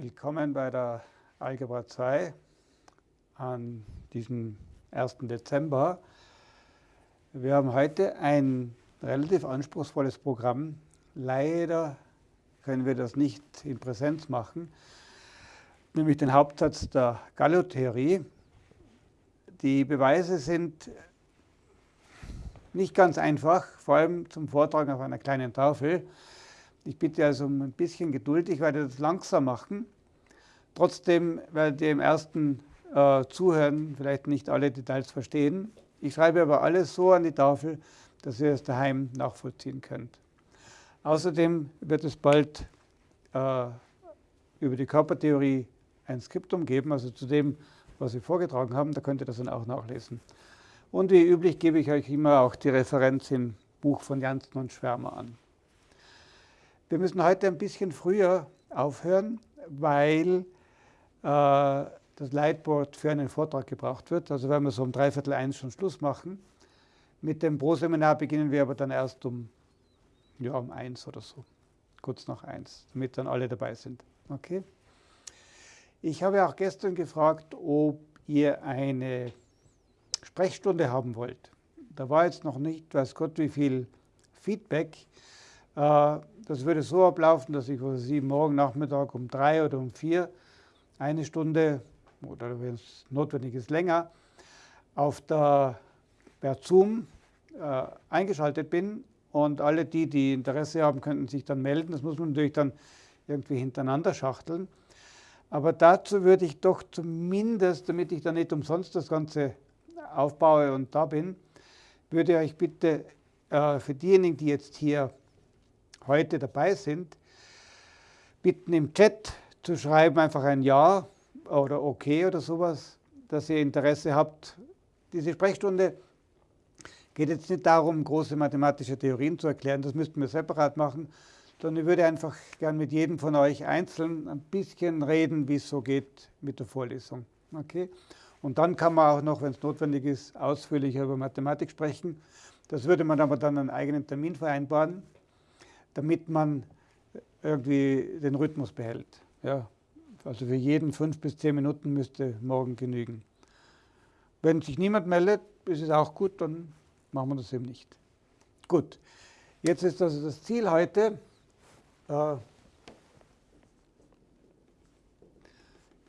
Willkommen bei der Algebra 2 an diesem 1. Dezember. Wir haben heute ein relativ anspruchsvolles Programm. Leider können wir das nicht in Präsenz machen, nämlich den Hauptsatz der Gallo-Theorie. Die Beweise sind nicht ganz einfach, vor allem zum Vortragen auf einer kleinen Tafel. Ich bitte also um ein bisschen Geduld, ich werde das langsam machen. Trotzdem werdet ihr im ersten äh, Zuhören vielleicht nicht alle Details verstehen. Ich schreibe aber alles so an die Tafel, dass ihr es daheim nachvollziehen könnt. Außerdem wird es bald äh, über die Körpertheorie ein Skriptum geben, also zu dem, was wir vorgetragen haben, da könnt ihr das dann auch nachlesen. Und wie üblich gebe ich euch immer auch die Referenz im Buch von Janssen und Schwärmer an. Wir müssen heute ein bisschen früher aufhören, weil äh, das Leitboard für einen Vortrag gebraucht wird. Also werden wir so um dreiviertel eins schon Schluss machen. Mit dem Pro-Seminar beginnen wir aber dann erst um, ja, um eins oder so, kurz nach eins, damit dann alle dabei sind. Okay? Ich habe auch gestern gefragt, ob ihr eine Sprechstunde haben wollt. Da war jetzt noch nicht, weiß Gott, wie viel Feedback. Äh, das würde so ablaufen, dass ich Sie morgen Nachmittag um drei oder um vier eine Stunde oder wenn es notwendig ist länger auf der, per Zoom äh, eingeschaltet bin und alle die, die Interesse haben, könnten sich dann melden. Das muss man natürlich dann irgendwie hintereinander schachteln. Aber dazu würde ich doch zumindest, damit ich dann nicht umsonst das Ganze aufbaue und da bin, würde ich bitte äh, für diejenigen, die jetzt hier heute dabei sind, bitten im Chat zu schreiben einfach ein Ja oder Okay oder sowas, dass ihr Interesse habt. Diese Sprechstunde geht jetzt nicht darum, große mathematische Theorien zu erklären, das müssten wir separat machen, sondern ich würde einfach gern mit jedem von euch einzeln ein bisschen reden, wie es so geht mit der Vorlesung. Okay? Und dann kann man auch noch, wenn es notwendig ist, ausführlicher über Mathematik sprechen. Das würde man aber dann einen eigenen Termin vereinbaren damit man irgendwie den Rhythmus behält. Ja, also für jeden fünf bis zehn Minuten müsste morgen genügen. Wenn sich niemand meldet, ist es auch gut, dann machen wir das eben nicht. Gut, jetzt ist also das Ziel heute, äh,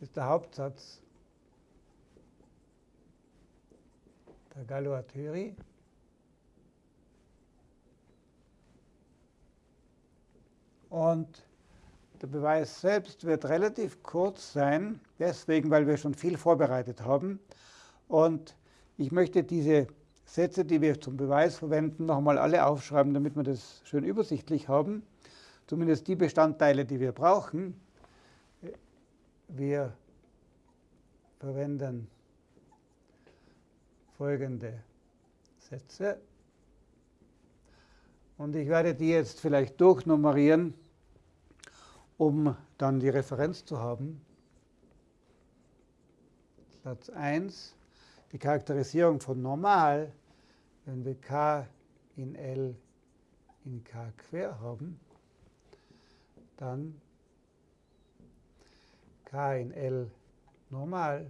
ist der Hauptsatz der Galois-Theorie. Und der Beweis selbst wird relativ kurz sein, deswegen, weil wir schon viel vorbereitet haben. Und ich möchte diese Sätze, die wir zum Beweis verwenden, nochmal alle aufschreiben, damit wir das schön übersichtlich haben. Zumindest die Bestandteile, die wir brauchen. Wir verwenden folgende Sätze. Und ich werde die jetzt vielleicht durchnummerieren, um dann die Referenz zu haben. Satz 1, die Charakterisierung von normal, wenn wir k in L in k quer haben, dann k in L normal.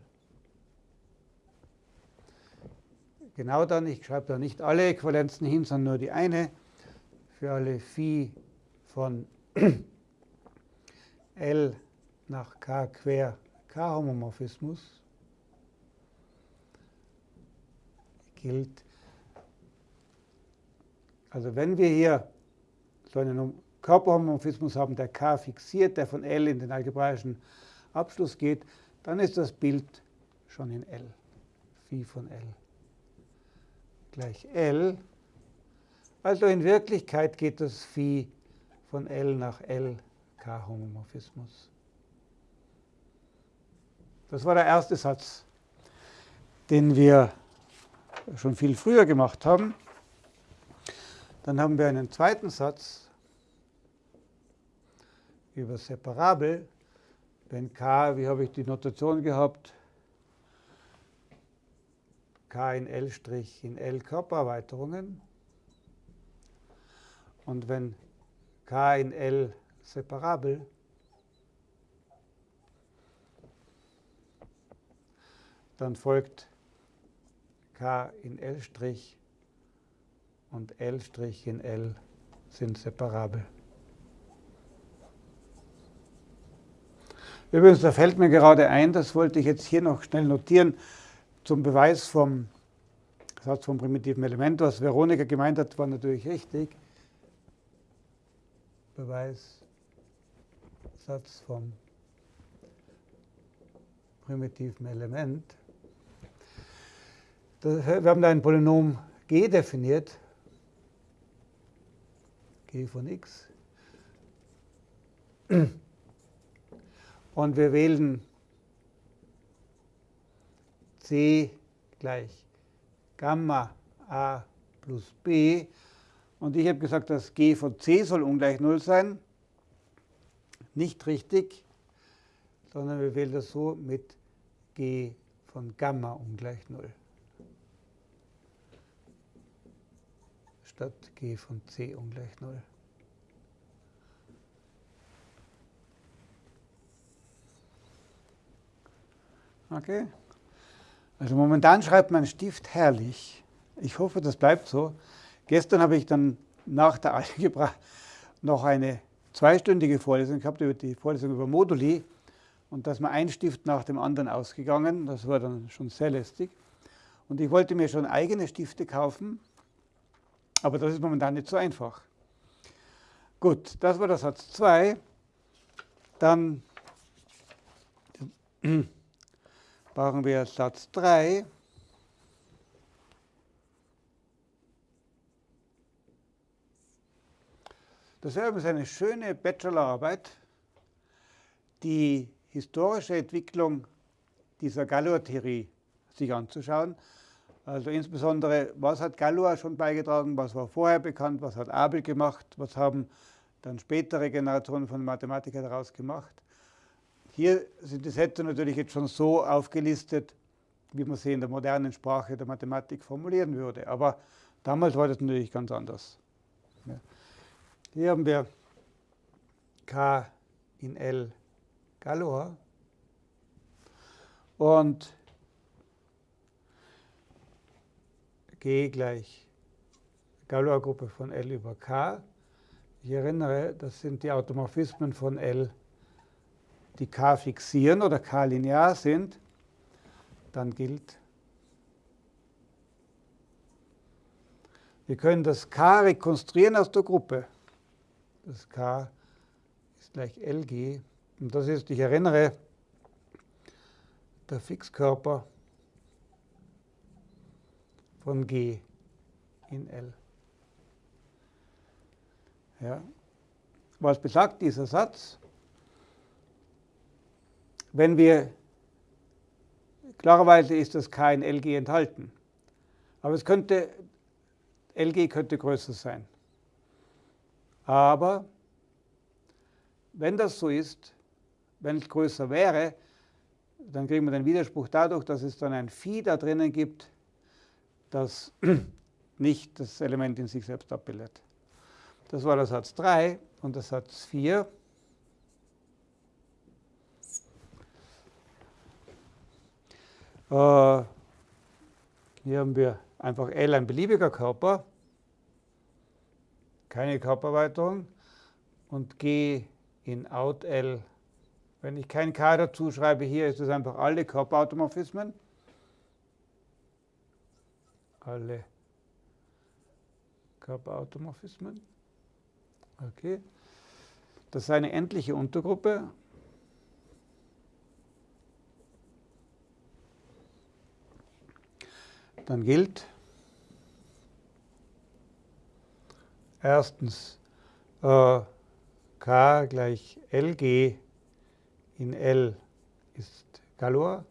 Genau dann, ich schreibe da nicht alle Äquivalenzen hin, sondern nur die eine, für alle Phi von L nach K quer K-Homomorphismus gilt. Also wenn wir hier so einen Körperhomomorphismus haben, der K fixiert, der von L in den algebraischen Abschluss geht, dann ist das Bild schon in L. Phi von L gleich L also in Wirklichkeit geht das Phi von L nach L K-Homomorphismus. Das war der erste Satz, den wir schon viel früher gemacht haben. Dann haben wir einen zweiten Satz über Separabel. Wenn k, wie habe ich die Notation gehabt? k in L' in L Körpererweiterungen. Und wenn K in L separabel, dann folgt K in L' und L' in L sind separabel. Übrigens, da fällt mir gerade ein, das wollte ich jetzt hier noch schnell notieren, zum Beweis vom Satz vom primitiven Element, was Veronika gemeint hat, war natürlich richtig. Beweis, Satz vom primitiven Element. wir haben da ein Polynom g definiert, g von x. Und wir wählen c gleich Gamma a plus b. Und ich habe gesagt, dass g von c soll ungleich 0 sein. Nicht richtig, sondern wir wählen das so mit g von Gamma ungleich 0. Statt g von c ungleich 0. Okay. Also momentan schreibt mein Stift herrlich. Ich hoffe, das bleibt so. Gestern habe ich dann nach der Algebra noch eine zweistündige Vorlesung gehabt, über die Vorlesung über Moduli. Und da ist mir ein Stift nach dem anderen ausgegangen. Das war dann schon sehr lästig. Und ich wollte mir schon eigene Stifte kaufen, aber das ist momentan nicht so einfach. Gut, das war der Satz 2. Dann brauchen wir Satz 3. Das ist eine schöne Bachelorarbeit, die historische Entwicklung dieser Galois-Theorie sich anzuschauen. Also insbesondere, was hat Galois schon beigetragen, was war vorher bekannt, was hat Abel gemacht, was haben dann spätere Generationen von Mathematikern daraus gemacht. Hier sind die Sätze natürlich jetzt schon so aufgelistet, wie man sie in der modernen Sprache der Mathematik formulieren würde. Aber damals war das natürlich ganz anders. Hier haben wir K in L Galois und G gleich Galois-Gruppe von L über K. Ich erinnere, das sind die Automorphismen von L die k fixieren oder k linear sind, dann gilt, wir können das k rekonstruieren aus der Gruppe. Das k ist gleich Lg. Und das ist, ich erinnere, der Fixkörper von G in L. Ja. Was besagt dieser Satz? Wenn wir, klarerweise ist das kein LG enthalten, aber es könnte, LG könnte größer sein. Aber wenn das so ist, wenn es größer wäre, dann kriegen wir den Widerspruch dadurch, dass es dann ein Phi da drinnen gibt, das nicht das Element in sich selbst abbildet. Das war der Satz 3 und der Satz 4. Äh, hier haben wir einfach L ein beliebiger Körper, keine Körpererweiterung und G in out L. Wenn ich kein K dazu schreibe, hier ist es einfach alle Körperautomorphismen. Alle Körperautomorphismen. Okay. Das ist eine endliche Untergruppe dann gilt erstens äh, k gleich Lg in L ist Galois.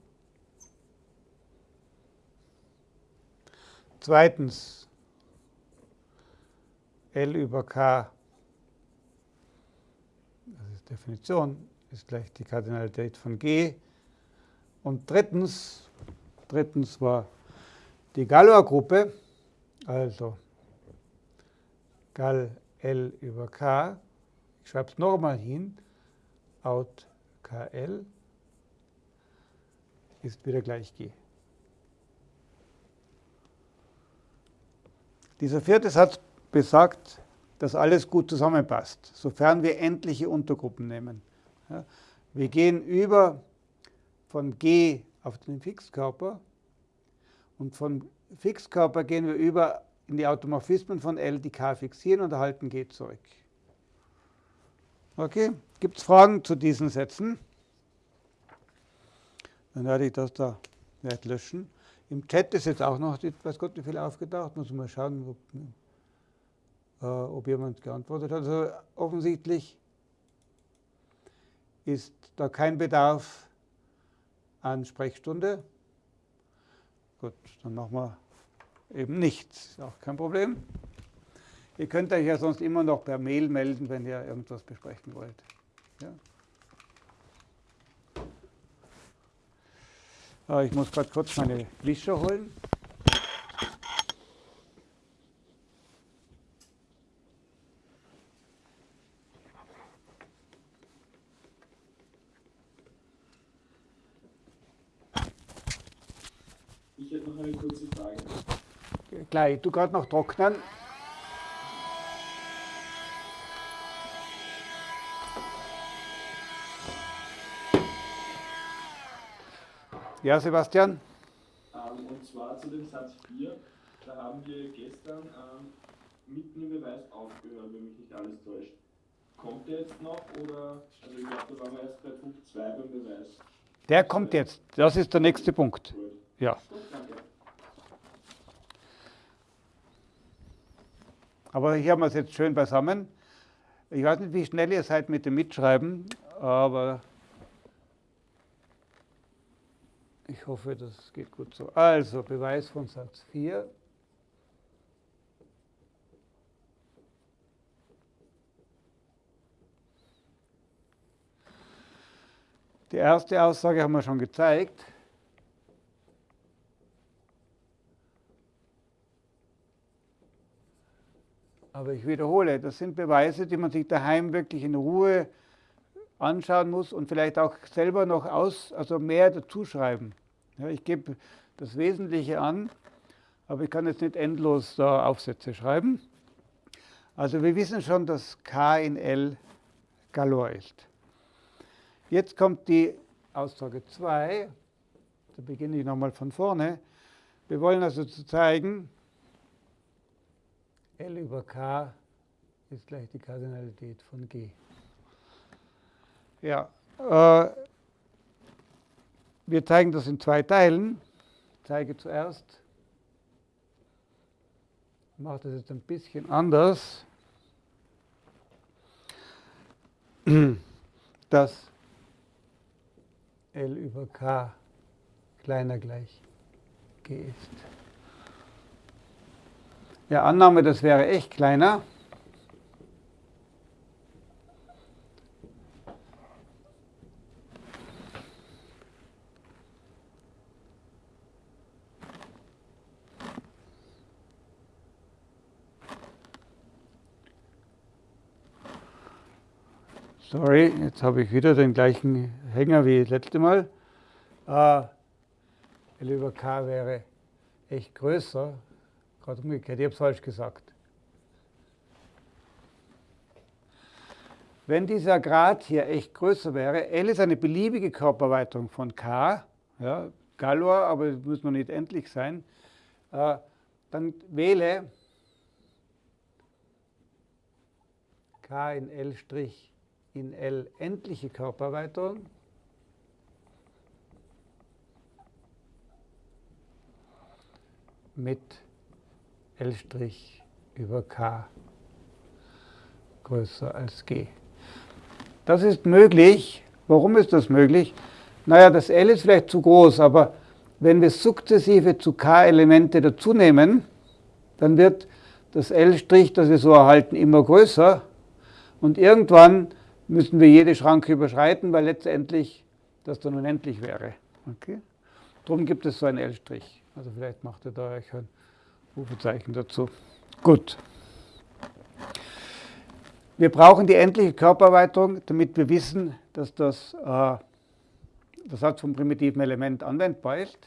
Zweitens L über K, das ist Definition, ist gleich die Kardinalität von G. Und drittens, drittens war die Galois-Gruppe, also Gal L über K, ich schreibe es nochmal hin, out KL ist wieder gleich G. Dieser vierte Satz besagt, dass alles gut zusammenpasst, sofern wir endliche Untergruppen nehmen. Ja, wir gehen über von G auf den Fixkörper und vom Fixkörper gehen wir über in die Automorphismen von L, die K fixieren und erhalten G zurück. Okay, gibt es Fragen zu diesen Sätzen? Dann werde ich das da nicht löschen. Im Chat ist jetzt auch noch, weiß Gott, wie viel aufgetaucht. Muss mal schauen, ob, äh, ob jemand geantwortet hat. Also offensichtlich ist da kein Bedarf an Sprechstunde. Gut, dann machen wir eben nichts. Ist auch kein Problem. Ihr könnt euch ja sonst immer noch per Mail melden, wenn ihr irgendwas besprechen wollt. Ja. Ah, ich muss gerade kurz meine Wischer holen. Ich hätte noch eine kurze Frage. Gleich, du gerade noch trocknen. Ja, Sebastian? Ähm, und zwar zu dem Satz 4, da haben wir gestern ähm, mitten im Beweis aufgehört, wenn mich nicht alles täuscht. Kommt der jetzt noch oder, also ich glaube, da waren wir erst bei Punkt 2 beim Beweis. Der kommt jetzt. Das ist der nächste Punkt. Gut. Ja. Gut, danke. Aber hier haben wir es jetzt schön beisammen. Ich weiß nicht, wie schnell ihr seid mit dem Mitschreiben, aber ich hoffe, das geht gut so. Also, Beweis von Satz 4. Die erste Aussage haben wir schon gezeigt. Aber ich wiederhole, das sind Beweise, die man sich daheim wirklich in Ruhe anschauen muss und vielleicht auch selber noch aus, also mehr dazuschreiben. Ja, ich gebe das Wesentliche an, aber ich kann jetzt nicht endlos da Aufsätze schreiben. Also wir wissen schon, dass K in L Galor ist. Jetzt kommt die Aussage 2. Da beginne ich nochmal von vorne. Wir wollen also zu zeigen, L über K ist gleich die Kardinalität von G. Ja, äh, wir zeigen das in zwei Teilen. Ich zeige zuerst, ich mache das jetzt ein bisschen anders, dass L über K kleiner gleich G ist. Ja, Annahme, das wäre echt kleiner. Sorry, jetzt habe ich wieder den gleichen Hänger wie das letzte Mal. Äh, L über K wäre echt größer. Gerade umgekehrt, ich habe es falsch gesagt. Wenn dieser Grad hier echt größer wäre, L ist eine beliebige Körpererweiterung von K, ja, Galois, aber es muss noch nicht endlich sein, äh, dann wähle K in L' in L endliche Körpererweiterung. mit L' über K größer als G. Das ist möglich. Warum ist das möglich? Naja, das L ist vielleicht zu groß, aber wenn wir sukzessive zu K-Elemente dazunehmen, dann wird das L', das wir so erhalten, immer größer. Und irgendwann müssen wir jede Schranke überschreiten, weil letztendlich das dann unendlich wäre. Okay? Darum gibt es so ein L'. Also vielleicht macht ihr da euch ein Rufezeichen dazu. Gut. Wir brauchen die endliche Körpererweiterung, damit wir wissen, dass das, äh, der Satz vom primitiven Element anwendbar ist.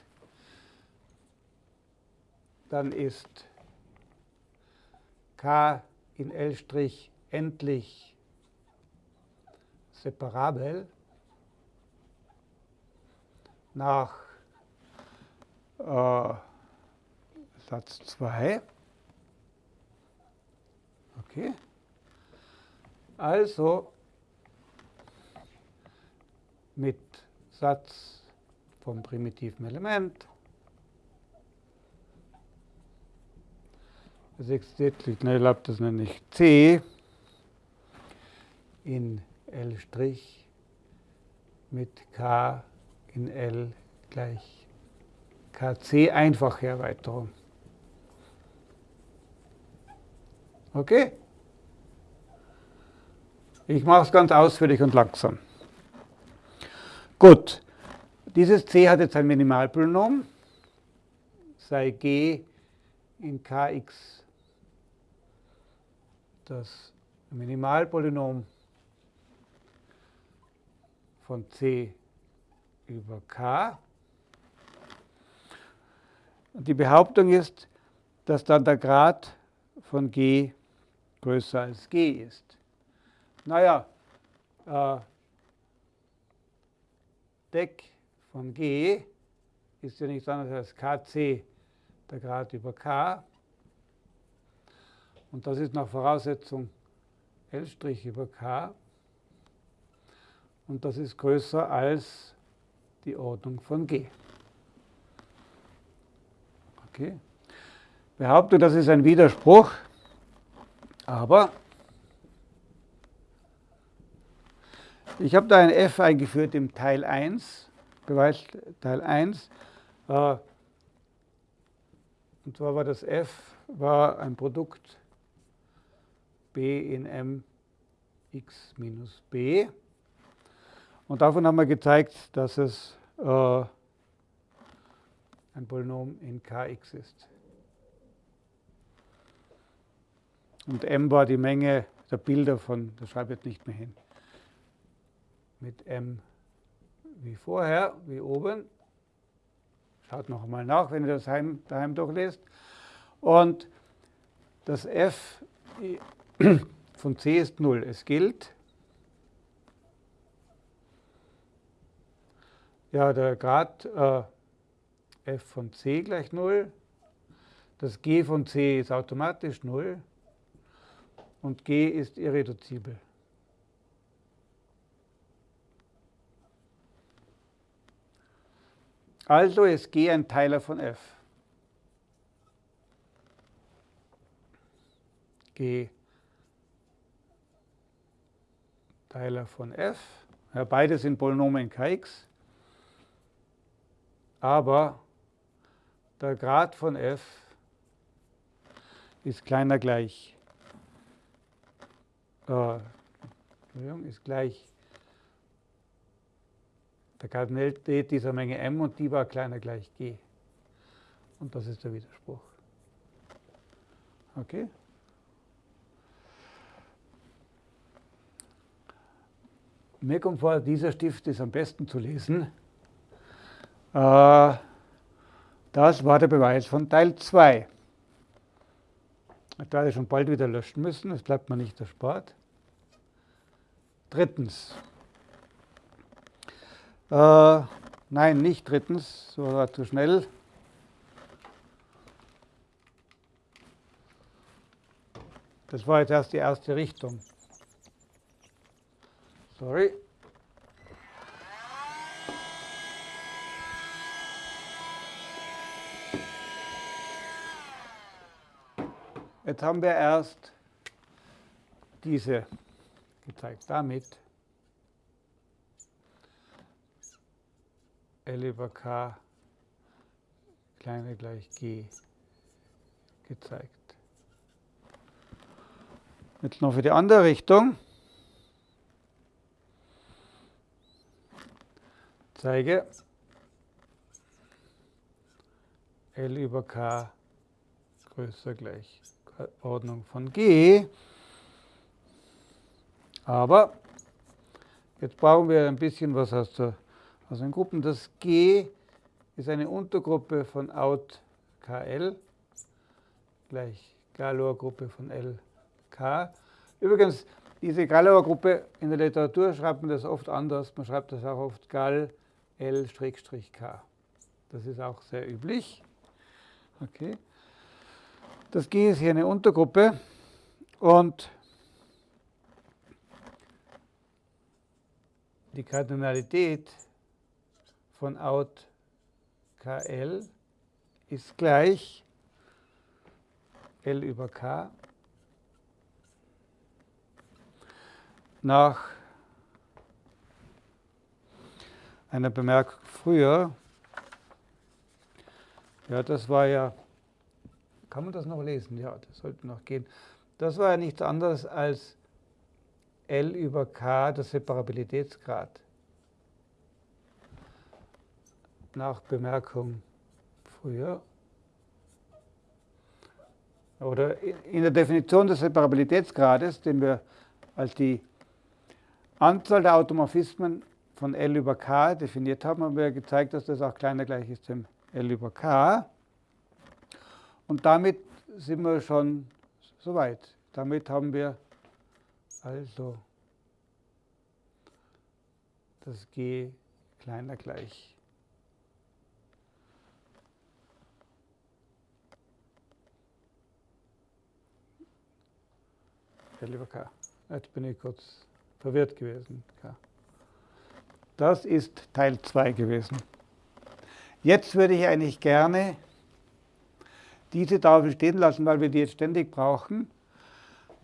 Dann ist k in L' endlich separabel nach äh, Satz 2. Okay. Also mit Satz vom primitiven Element. Das existiert, ich das nenne ich C in L' mit K in L gleich KC einfache Erweiterung. Okay? Ich mache es ganz ausführlich und langsam. Gut, dieses C hat jetzt ein Minimalpolynom, sei G in Kx das Minimalpolynom von C über K. Und die Behauptung ist, dass dann der Grad von G größer als G ist. Naja, äh, Deck von G ist ja nichts anderes als kc, der Grad über k. Und das ist nach Voraussetzung L' über k. Und das ist größer als die Ordnung von G. Okay. Behauptung, das ist ein Widerspruch, aber Ich habe da ein f eingeführt im Teil 1, Beweis Teil 1. Äh, und zwar war das f war ein Produkt b in m x minus b. Und davon haben wir gezeigt, dass es äh, ein Polynom in kx ist. Und m war die Menge der Bilder von, das schreibe ich jetzt nicht mehr hin mit m wie vorher, wie oben. Schaut noch einmal nach, wenn ihr das heim, daheim durchlest. Und das f von c ist 0. Es gilt, ja, der Grad äh, f von c gleich 0. Das g von c ist automatisch 0 und g ist irreduzibel. Also ist G ein Teiler von f. G Teiler von f. Ja, beide sind Polynome in Kx. Aber der Grad von f ist kleiner gleich, äh, ist gleich der Kardinalität dieser Menge m und die war kleiner gleich g. Und das ist der Widerspruch. Okay? Mir kommt vor, dieser Stift ist am besten zu lesen. Äh, das war der Beweis von Teil 2. Ich werde schon bald wieder löschen müssen, das bleibt mir nicht erspart. Drittens. Äh, nein, nicht drittens, so war zu schnell. Das war jetzt erst die erste Richtung. Sorry. Jetzt haben wir erst diese gezeigt. Damit L über K kleiner gleich G gezeigt. Jetzt noch für die andere Richtung. Zeige L über K größer gleich Ordnung von G. Aber jetzt brauchen wir ein bisschen was aus der also in Gruppen. Das G ist eine Untergruppe von out KL gleich Galois Gruppe von LK. Übrigens, diese Galois Gruppe in der Literatur schreibt man das oft anders. Man schreibt das auch oft Gal L-K. Das ist auch sehr üblich. Okay. Das G ist hier eine Untergruppe und die Kardinalität von Out KL ist gleich L über K nach einer Bemerkung früher. Ja, das war ja, kann man das noch lesen? Ja, das sollte noch gehen. Das war ja nichts anderes als L über K, der Separabilitätsgrad. Nach Bemerkung früher. Oder in der Definition des Separabilitätsgrades, den wir als die Anzahl der Automorphismen von L über K definiert haben, haben wir gezeigt, dass das auch kleiner gleich ist dem L über K. Und damit sind wir schon soweit. Damit haben wir also das G kleiner gleich. L über K. Jetzt bin ich kurz verwirrt gewesen. K. Das ist Teil 2 gewesen. Jetzt würde ich eigentlich gerne diese Tafel stehen lassen, weil wir die jetzt ständig brauchen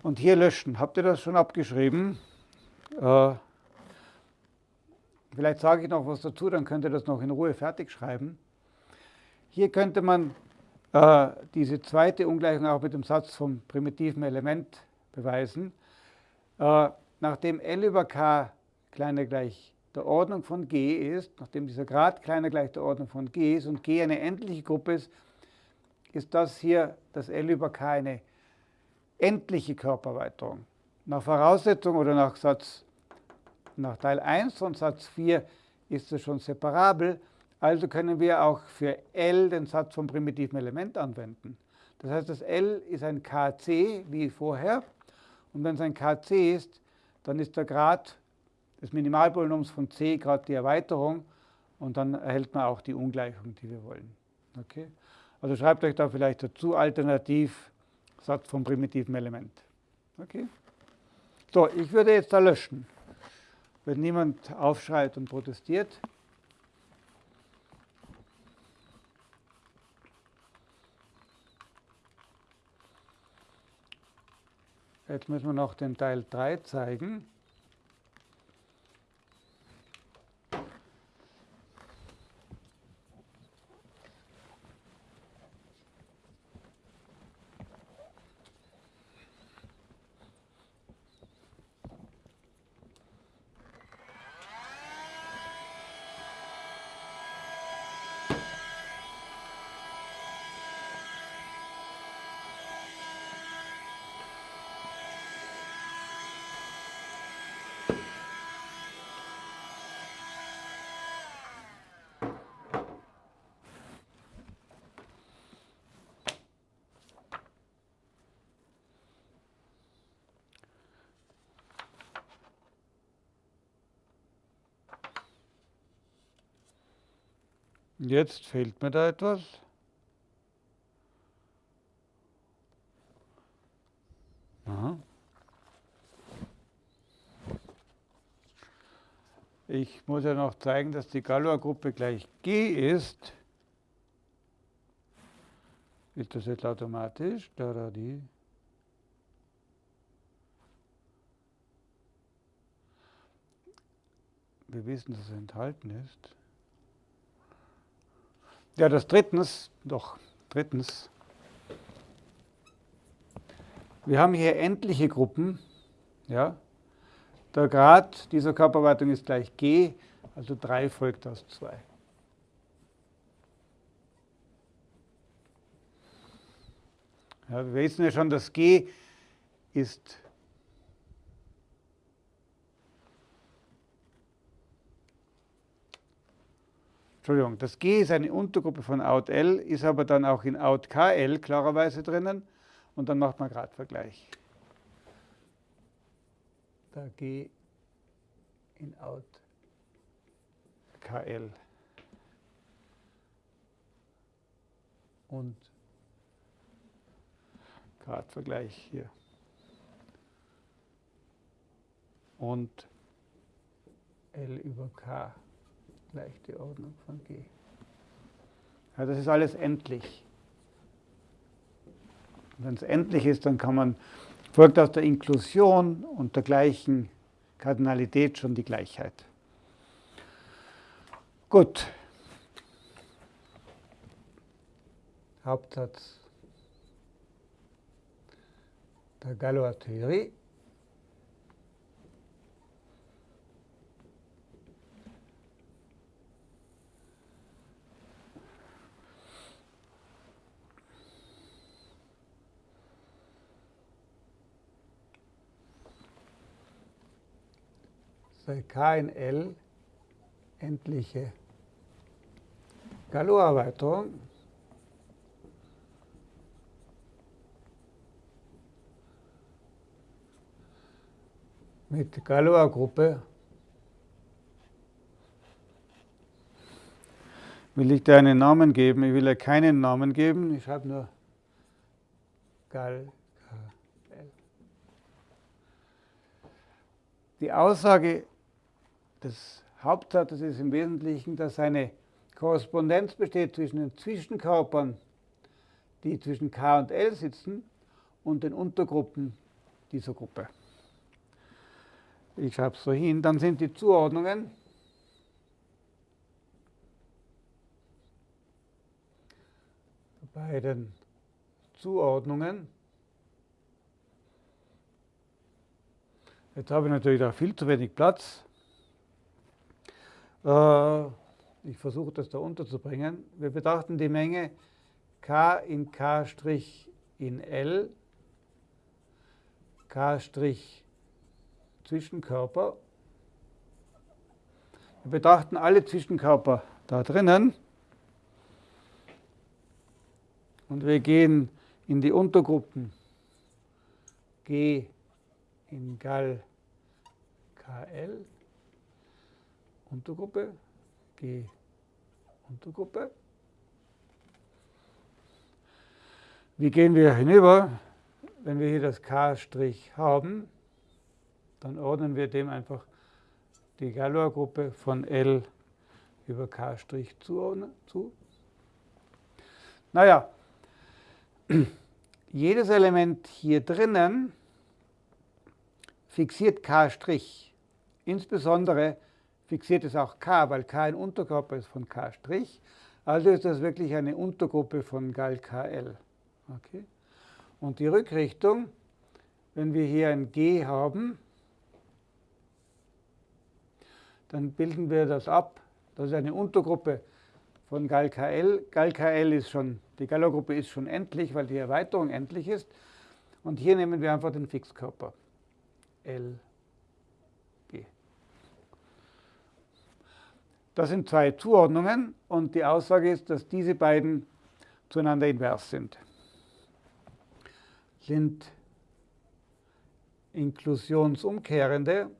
und hier löschen. Habt ihr das schon abgeschrieben? Äh, vielleicht sage ich noch was dazu, dann könnt ihr das noch in Ruhe fertig schreiben. Hier könnte man äh, diese zweite Ungleichung auch mit dem Satz vom primitiven Element beweisen. Äh, nachdem L über K kleiner gleich der Ordnung von G ist, nachdem dieser Grad kleiner gleich der Ordnung von G ist und G eine endliche Gruppe ist, ist das hier das L über K eine endliche Körpererweiterung. Nach Voraussetzung oder nach, Satz, nach Teil 1 von Satz 4 ist es schon separabel, also können wir auch für L den Satz vom primitiven Element anwenden. Das heißt, das L ist ein KC wie vorher und wenn es ein KC ist, dann ist der Grad des Minimalpolynoms von C gerade die Erweiterung und dann erhält man auch die Ungleichung, die wir wollen. Okay? Also schreibt euch da vielleicht dazu alternativ Satz vom primitiven Element. Okay? So, ich würde jetzt da löschen. Wenn niemand aufschreit und protestiert. Jetzt müssen wir noch den Teil 3 zeigen. Jetzt fehlt mir da etwas. Aha. Ich muss ja noch zeigen, dass die Galois-Gruppe gleich G ist. Ist das jetzt automatisch? Da, die. Wir wissen, dass es enthalten ist. Ja, das drittens, doch, drittens. Wir haben hier endliche Gruppen. Ja. Der Grad dieser Körperweitung ist gleich g, also 3 folgt aus 2. Ja, wir wissen ja schon, dass g ist Entschuldigung, das G ist eine Untergruppe von Out L, ist aber dann auch in Out KL klarerweise drinnen. und dann macht man Gradvergleich. Da G in Out KL. Und Gradvergleich hier. Und L über K gleich die Ordnung von G. Ja, das ist alles endlich. Wenn es endlich ist, dann kann man, folgt aus der Inklusion und der gleichen Kardinalität schon die Gleichheit. Gut. Hauptsatz der Galois-Theorie. Sei K in L endliche Galois-Erweiterung. mit Galois-Gruppe will ich dir einen Namen geben. Ich will ja keinen Namen geben. Ich schreibe nur Gal. Die Aussage des Hauptsatzes ist im Wesentlichen, dass eine Korrespondenz besteht zwischen den Zwischenkörpern, die zwischen K und L sitzen, und den Untergruppen dieser Gruppe. Ich schreibe es so hin, dann sind die Zuordnungen bei den Zuordnungen Jetzt habe ich natürlich da viel zu wenig Platz. Äh, ich versuche das da unterzubringen. Wir betrachten die Menge k in k' in L, k' Zwischenkörper. Wir betrachten alle Zwischenkörper da drinnen und wir gehen in die Untergruppen G in Gal KL, Untergruppe, G, Untergruppe. Wie gehen wir hinüber? Wenn wir hier das K' haben, dann ordnen wir dem einfach die Galois-Gruppe von L über K' zu. Naja, jedes Element hier drinnen fixiert K'. Insbesondere fixiert es auch K, weil K ein Unterkörper ist von K'. Also ist das wirklich eine Untergruppe von Gal KL. Okay? Und die Rückrichtung, wenn wir hier ein G haben, dann bilden wir das ab. Das ist eine Untergruppe von Gal KL. Gal KL ist schon, die Galois-Gruppe ist schon endlich, weil die Erweiterung endlich ist. Und hier nehmen wir einfach den Fixkörper. LG. Das sind zwei Zuordnungen und die Aussage ist, dass diese beiden zueinander invers sind. Sind inklusionsumkehrende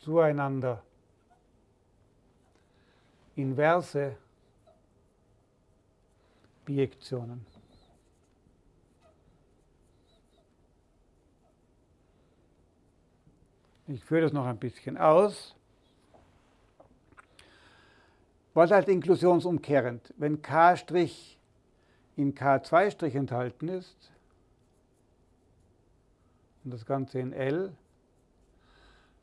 zueinander inverse Bijektionen. Ich führe das noch ein bisschen aus. Was halt inklusionsumkehrend? Wenn K' in K2' enthalten ist und das Ganze in L,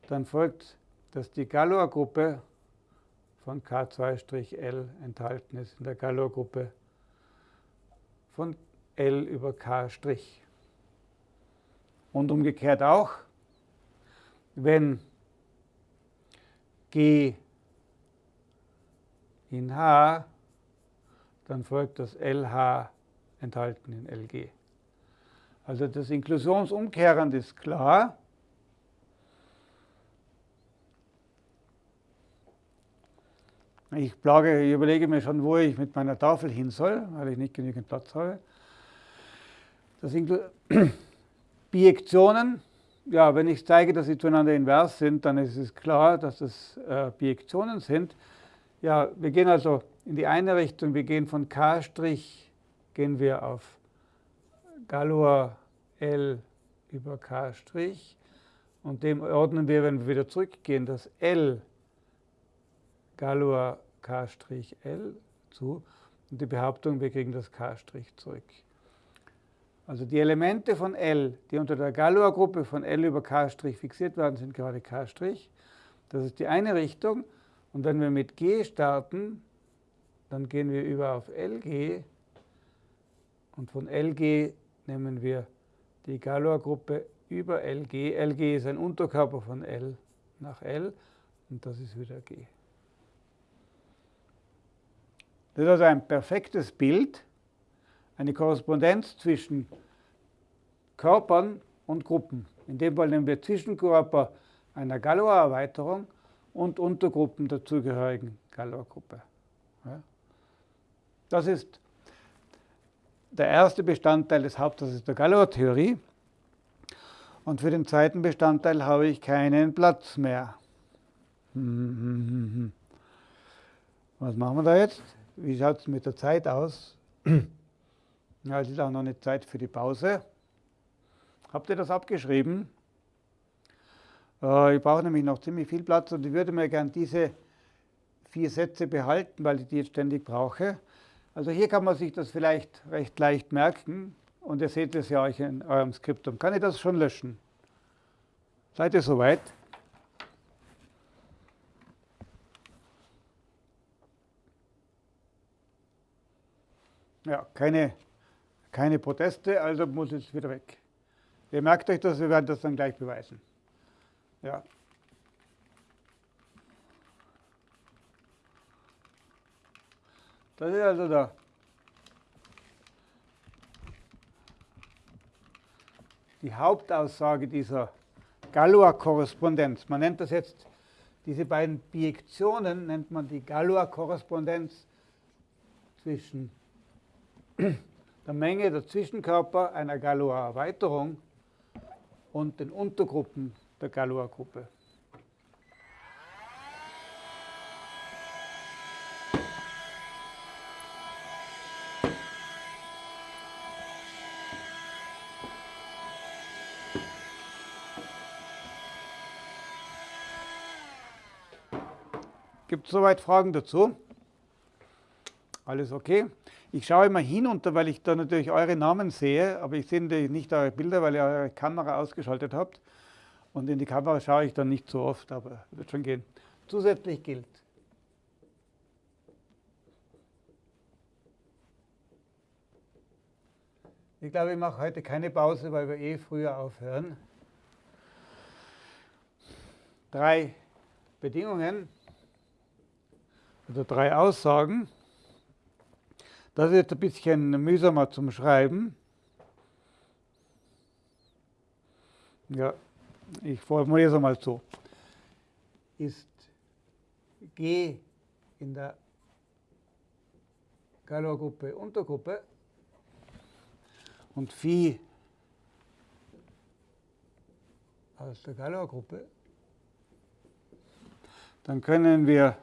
dann folgt, dass die Galois-Gruppe von K2'L enthalten ist in der Galois-Gruppe von L über K'. Und umgekehrt auch, wenn G in H, dann folgt das LH enthalten in LG. Also das Inklusionsumkehrend ist klar. Ich, plage, ich überlege mir schon, wo ich mit meiner Tafel hin soll, weil ich nicht genügend Platz habe. Das Bijektionen, ja, wenn ich zeige, dass sie zueinander invers sind, dann ist es klar, dass es äh, Bijektionen sind. Ja, wir gehen also in die eine Richtung, wir gehen von K' gehen wir auf Galois L über K' und dem ordnen wir, wenn wir wieder zurückgehen, das L Galois K' zu und die Behauptung, wir kriegen das K' zurück. Also die Elemente von L, die unter der Galois-Gruppe von L über K' fixiert werden, sind gerade K'. Das ist die eine Richtung. Und wenn wir mit G starten, dann gehen wir über auf LG und von LG nehmen wir die Galois-Gruppe über LG. LG ist ein Unterkörper von L nach L und das ist wieder G. Das ist also ein perfektes Bild eine Korrespondenz zwischen Körpern und Gruppen. In dem Fall nehmen wir Zwischenkörper einer Galois-Erweiterung und Untergruppen der zugehörigen Galois-Gruppe. Das ist der erste Bestandteil des Hauptsatzes der Galois-Theorie. Und für den zweiten Bestandteil habe ich keinen Platz mehr. Was machen wir da jetzt? Wie schaut es mit der Zeit aus? Ja, es ist auch noch eine Zeit für die Pause. Habt ihr das abgeschrieben? Äh, ich brauche nämlich noch ziemlich viel Platz und ich würde mir gerne diese vier Sätze behalten, weil ich die jetzt ständig brauche. Also hier kann man sich das vielleicht recht leicht merken und ihr seht es ja euch in eurem Skriptum. Kann ich das schon löschen? Seid ihr soweit? Ja, keine keine Proteste, also muss es wieder weg. Ihr merkt euch das, wir werden das dann gleich beweisen. Ja. Das ist also da. Die Hauptaussage dieser Galois-Korrespondenz. Man nennt das jetzt, diese beiden Bijektionen nennt man die Galois-Korrespondenz zwischen der Menge der Zwischenkörper einer Galois-Erweiterung und den Untergruppen der Galois-Gruppe. Gibt es soweit Fragen dazu? Alles okay? Ich schaue immer hinunter, weil ich da natürlich eure Namen sehe, aber ich sehe nicht eure Bilder, weil ihr eure Kamera ausgeschaltet habt. Und in die Kamera schaue ich dann nicht so oft, aber wird schon gehen. Zusätzlich gilt, Ich glaube, ich mache heute keine Pause, weil wir eh früher aufhören. Drei Bedingungen oder drei Aussagen. Das ist jetzt ein bisschen mühsamer zum Schreiben. Ja, ich formuliere es einmal so. Ist G in der Galois-Gruppe Untergruppe und Phi aus der Galois-Gruppe, dann können wir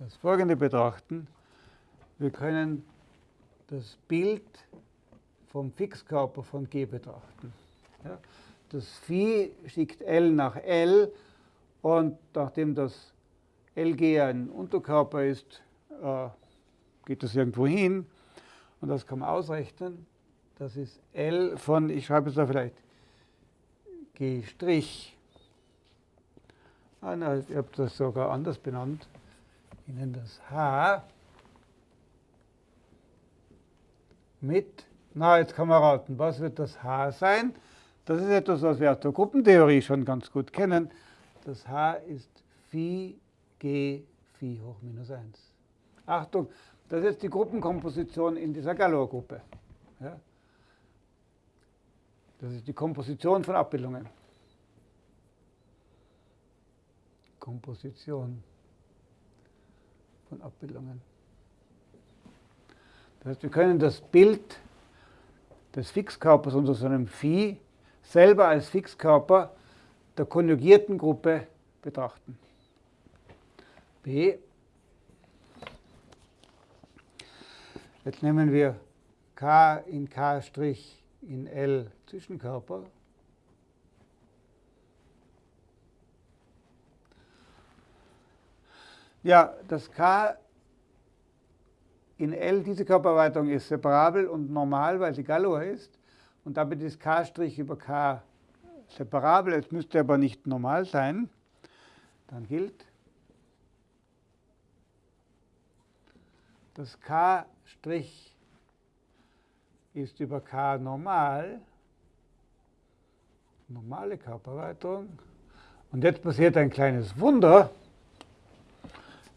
das folgende betrachten. Wir können das Bild vom Fixkörper von G betrachten. Ja, das Phi schickt L nach L und nachdem das LG ein Unterkörper ist, äh, geht das irgendwo hin und das kann man ausrechnen. Das ist L von, ich schreibe es da vielleicht, G'. Ah, nein, ich habe das sogar anders benannt. Ich nenne das H mit, na jetzt kann man raten, was wird das H sein? Das ist etwas, was wir aus der Gruppentheorie schon ganz gut kennen. Das H ist Phi G Phi hoch minus 1. Achtung, das ist die Gruppenkomposition in dieser Galois-Gruppe. Ja? Das ist die Komposition von Abbildungen. Komposition von Abbildungen. Das heißt, wir können das Bild des Fixkörpers unter so einem Phi selber als Fixkörper der konjugierten Gruppe betrachten. B. Jetzt nehmen wir K in K' in L Zwischenkörper. Ja, das K in L, diese Körpererweiterung ist separabel und normal, weil sie Galois ist. Und damit ist K' über K separabel. Es müsste aber nicht normal sein. Dann gilt, dass K' ist über K normal, normale Körpererweiterung. Und jetzt passiert ein kleines Wunder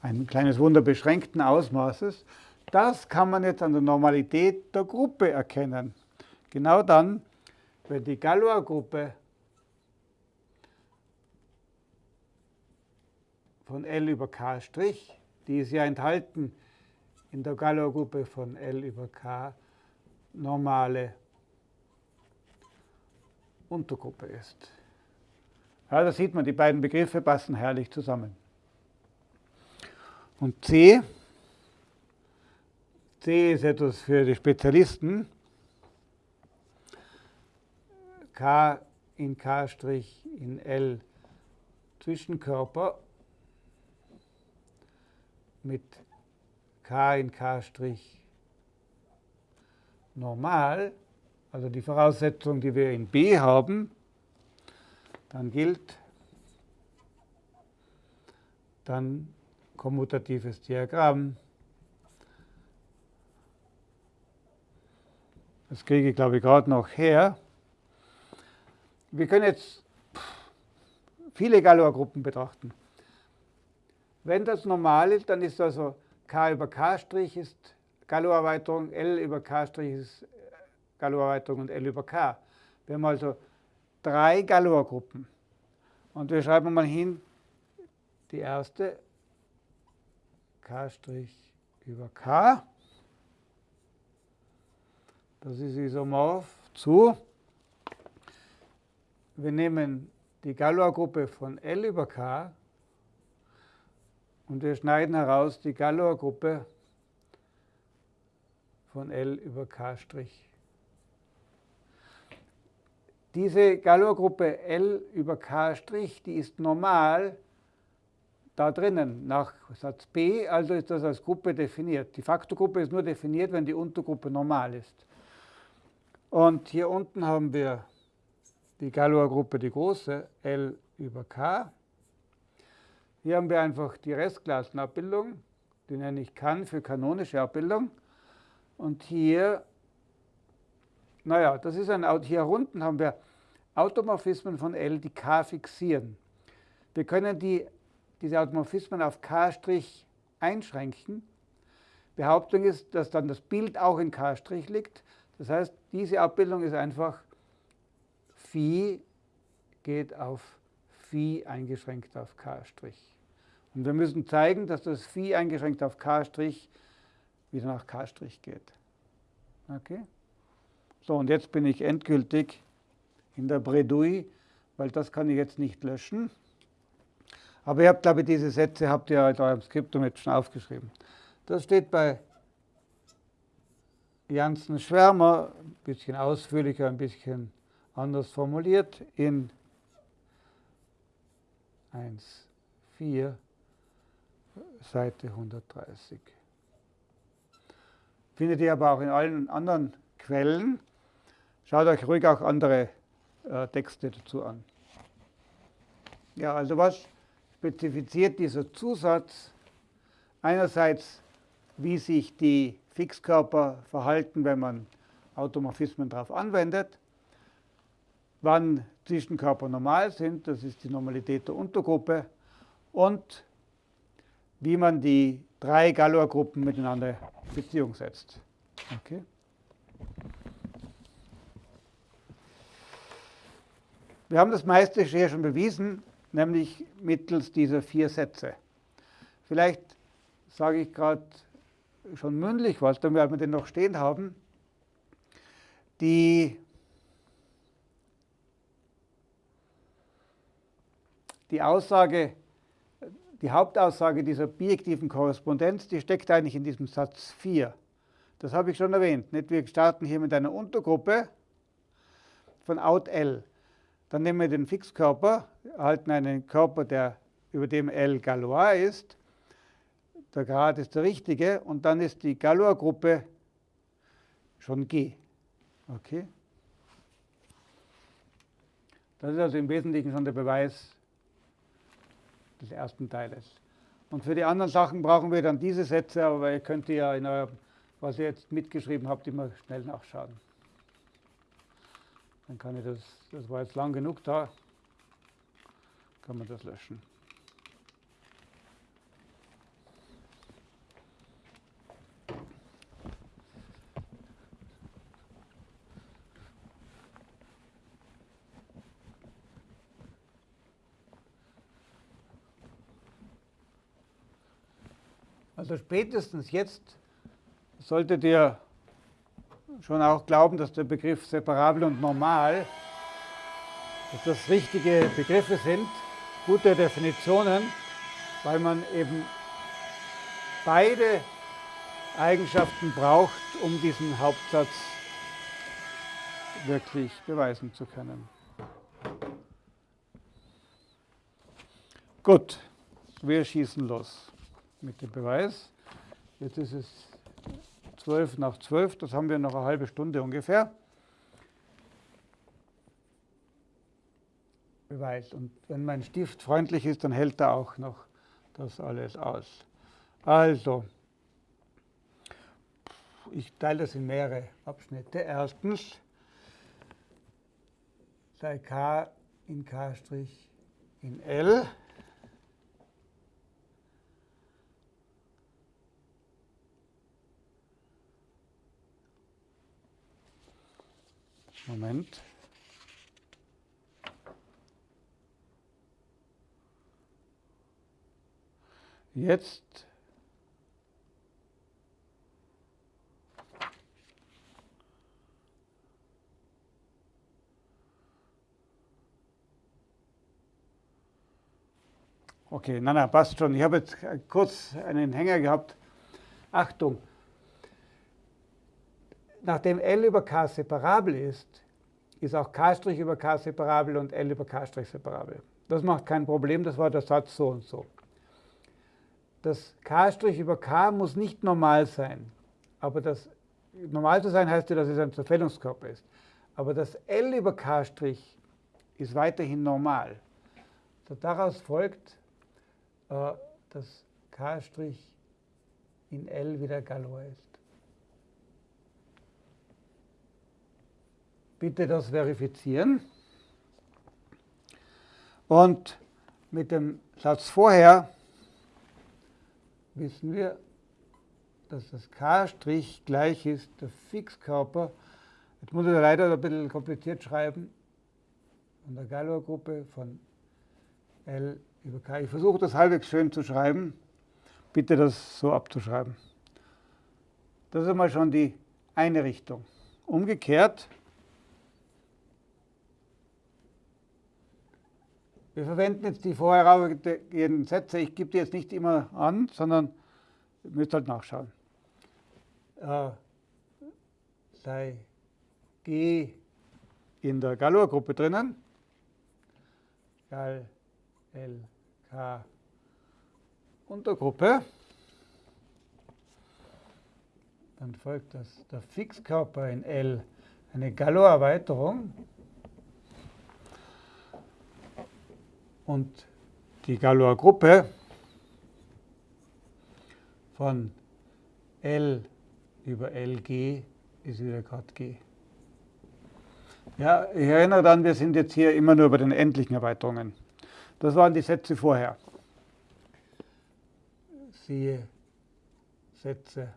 ein kleines Wunder beschränkten Ausmaßes, das kann man jetzt an der Normalität der Gruppe erkennen. Genau dann, wenn die Galois-Gruppe von L über K', die ist ja enthalten in der Galois-Gruppe von L über K, normale Untergruppe ist. Ja, da sieht man, die beiden Begriffe passen herrlich zusammen. Und C, C ist etwas für die Spezialisten. K in K' in L Zwischenkörper mit K in K' normal, also die Voraussetzung, die wir in B haben, dann gilt, dann kommutatives Diagramm. Das kriege ich, glaube ich, gerade noch her. Wir können jetzt viele Galois-Gruppen betrachten. Wenn das normal ist, dann ist also k über k' ist Galois-Erweiterung, L über k' ist Galois-Erweiterung und L über k. Wir haben also drei Galois-Gruppen. Und wir schreiben mal hin, die erste K' über K. Das ist isomorph zu. Wir nehmen die Galois-Gruppe von L über K und wir schneiden heraus die Galois-Gruppe von L über K'. Diese Galois-Gruppe L über K', die ist normal da drinnen nach Satz B, also ist das als Gruppe definiert. Die Faktorgruppe ist nur definiert, wenn die Untergruppe normal ist. Und hier unten haben wir die Galois-Gruppe, die große, L über K. Hier haben wir einfach die Restklassenabbildung, die nenne ich kann für kanonische Abbildung. Und hier, naja, das ist ein, hier unten haben wir Automorphismen von L, die K fixieren. Wir können die diese Automorphismen auf K' einschränken. Behauptung ist, dass dann das Bild auch in K' liegt. Das heißt, diese Abbildung ist einfach Phi geht auf Phi eingeschränkt auf K'. Und wir müssen zeigen, dass das Phi eingeschränkt auf K' wieder nach K' geht. Okay? So, und jetzt bin ich endgültig in der Bredouille, weil das kann ich jetzt nicht löschen. Aber ihr habt, glaube ich, diese Sätze habt ihr in eurem Skriptum jetzt schon aufgeschrieben. Das steht bei Janssen Schwärmer, ein bisschen ausführlicher, ein bisschen anders formuliert, in 1.4, Seite 130. Findet ihr aber auch in allen anderen Quellen. Schaut euch ruhig auch andere äh, Texte dazu an. Ja, also was spezifiziert dieser Zusatz einerseits, wie sich die Fixkörper verhalten, wenn man Automorphismen darauf anwendet, wann Zwischenkörper normal sind, das ist die Normalität der Untergruppe, und wie man die drei Galois-Gruppen miteinander in Beziehung setzt. Okay. Wir haben das meiste hier schon bewiesen. Nämlich mittels dieser vier Sätze. Vielleicht sage ich gerade schon mündlich was, dann werden wir den noch stehen haben. Die, die Aussage, die Hauptaussage dieser bijektiven Korrespondenz, die steckt eigentlich in diesem Satz 4. Das habe ich schon erwähnt. Wir starten hier mit einer Untergruppe von out L. Dann nehmen wir den Fixkörper, erhalten einen Körper, der über dem L Galois ist. Der Grad ist der richtige und dann ist die Galois-Gruppe schon G. Okay? Das ist also im Wesentlichen schon der Beweis des ersten Teiles. Und für die anderen Sachen brauchen wir dann diese Sätze, aber ihr könnt ja in eurem, was ihr jetzt mitgeschrieben habt, immer schnell nachschauen. Dann kann ich das, das war jetzt lang genug da, kann man das löschen. Also spätestens jetzt solltet ihr schon auch glauben, dass der Begriff separabel und normal, dass das richtige Begriffe sind, gute Definitionen, weil man eben beide Eigenschaften braucht, um diesen Hauptsatz wirklich beweisen zu können. Gut, wir schießen los mit dem Beweis. Jetzt ist es 12 nach 12, das haben wir noch eine halbe Stunde ungefähr. Beweis. Und wenn mein Stift freundlich ist, dann hält er auch noch das alles aus. Also, ich teile das in mehrere Abschnitte. Erstens, sei k in k' in L. Moment. Jetzt Okay, na, na, passt schon. Ich habe jetzt kurz einen Hänger gehabt. Achtung, nachdem L über K separabel ist, ist auch K' über K separabel und L über K' separabel. Das macht kein Problem, das war der Satz so und so. Das K' über K muss nicht normal sein. Aber das normal zu sein heißt ja, dass es ein Zerfällungskörper ist. Aber das L über K' ist weiterhin normal. Daraus folgt, äh, dass K' in L wieder Galois ist. Bitte das verifizieren. Und mit dem Satz vorher wissen wir, dass das K' gleich ist, der Fixkörper. Jetzt muss ich leider ein bisschen kompliziert schreiben, von der Galois-Gruppe von L über K. Ich versuche das halbwegs schön zu schreiben. Bitte das so abzuschreiben. Das ist einmal schon die eine Richtung. Umgekehrt Wir verwenden jetzt die vorhergehenden Sätze. Ich gebe die jetzt nicht immer an, sondern ihr müsst halt nachschauen. Äh, sei G in der Galois-Gruppe drinnen. Gal, L, K, Untergruppe. Dann folgt das, der Fixkörper in L eine Galois-Erweiterung. Und die Galois Gruppe von L über LG ist wieder Grad G. Ja, ich erinnere dann, wir sind jetzt hier immer nur bei den endlichen Erweiterungen. Das waren die Sätze vorher. Siehe Sätze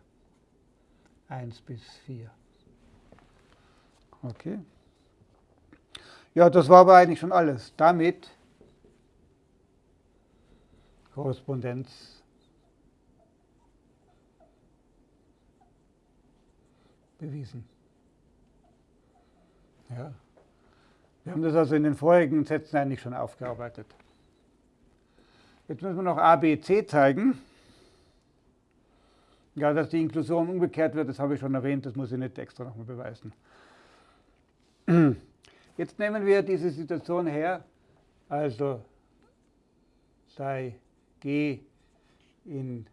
1 bis 4. Okay. Ja, das war aber eigentlich schon alles. Damit Korrespondenz bewiesen. Ja. Wir haben das also in den vorigen Sätzen eigentlich schon aufgearbeitet. Jetzt müssen wir noch A, B, C zeigen. Ja, dass die Inklusion umgekehrt wird, das habe ich schon erwähnt, das muss ich nicht extra nochmal beweisen. Jetzt nehmen wir diese Situation her, also sei G in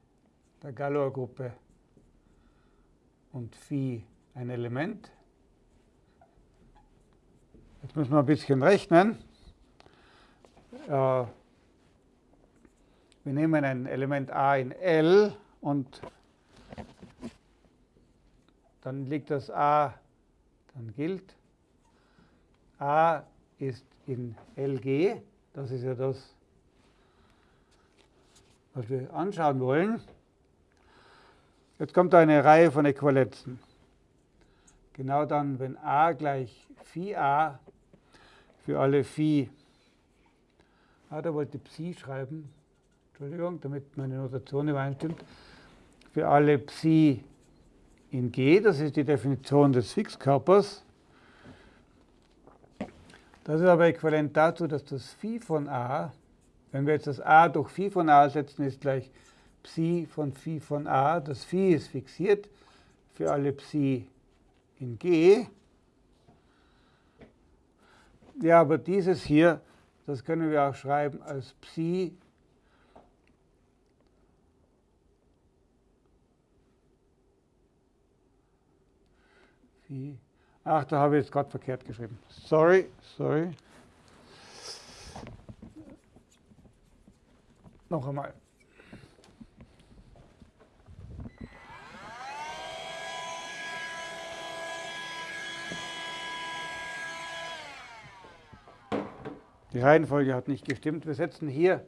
der Galois-Gruppe und Phi ein Element. Jetzt müssen wir ein bisschen rechnen. Äh, wir nehmen ein Element a in L und dann liegt das a, dann gilt. a ist in LG, das ist ja das, was wir anschauen wollen. Jetzt kommt eine Reihe von Äquivalenzen. Genau dann, wenn a gleich Phi a für alle Phi, ah, da wollte Psi schreiben, Entschuldigung, damit meine Notation übereinstimmt, für alle Psi in G, das ist die Definition des Fixkörpers. Das ist aber äquivalent dazu, dass das Phi von A, wenn wir jetzt das A durch Phi von A setzen, ist gleich Psi von Phi von A. Das Phi ist fixiert für alle Psi in G. Ja, aber dieses hier, das können wir auch schreiben als Psi. Ach, da habe ich jetzt gerade verkehrt geschrieben. Sorry, sorry. Noch einmal. Die Reihenfolge hat nicht gestimmt. Wir setzen hier,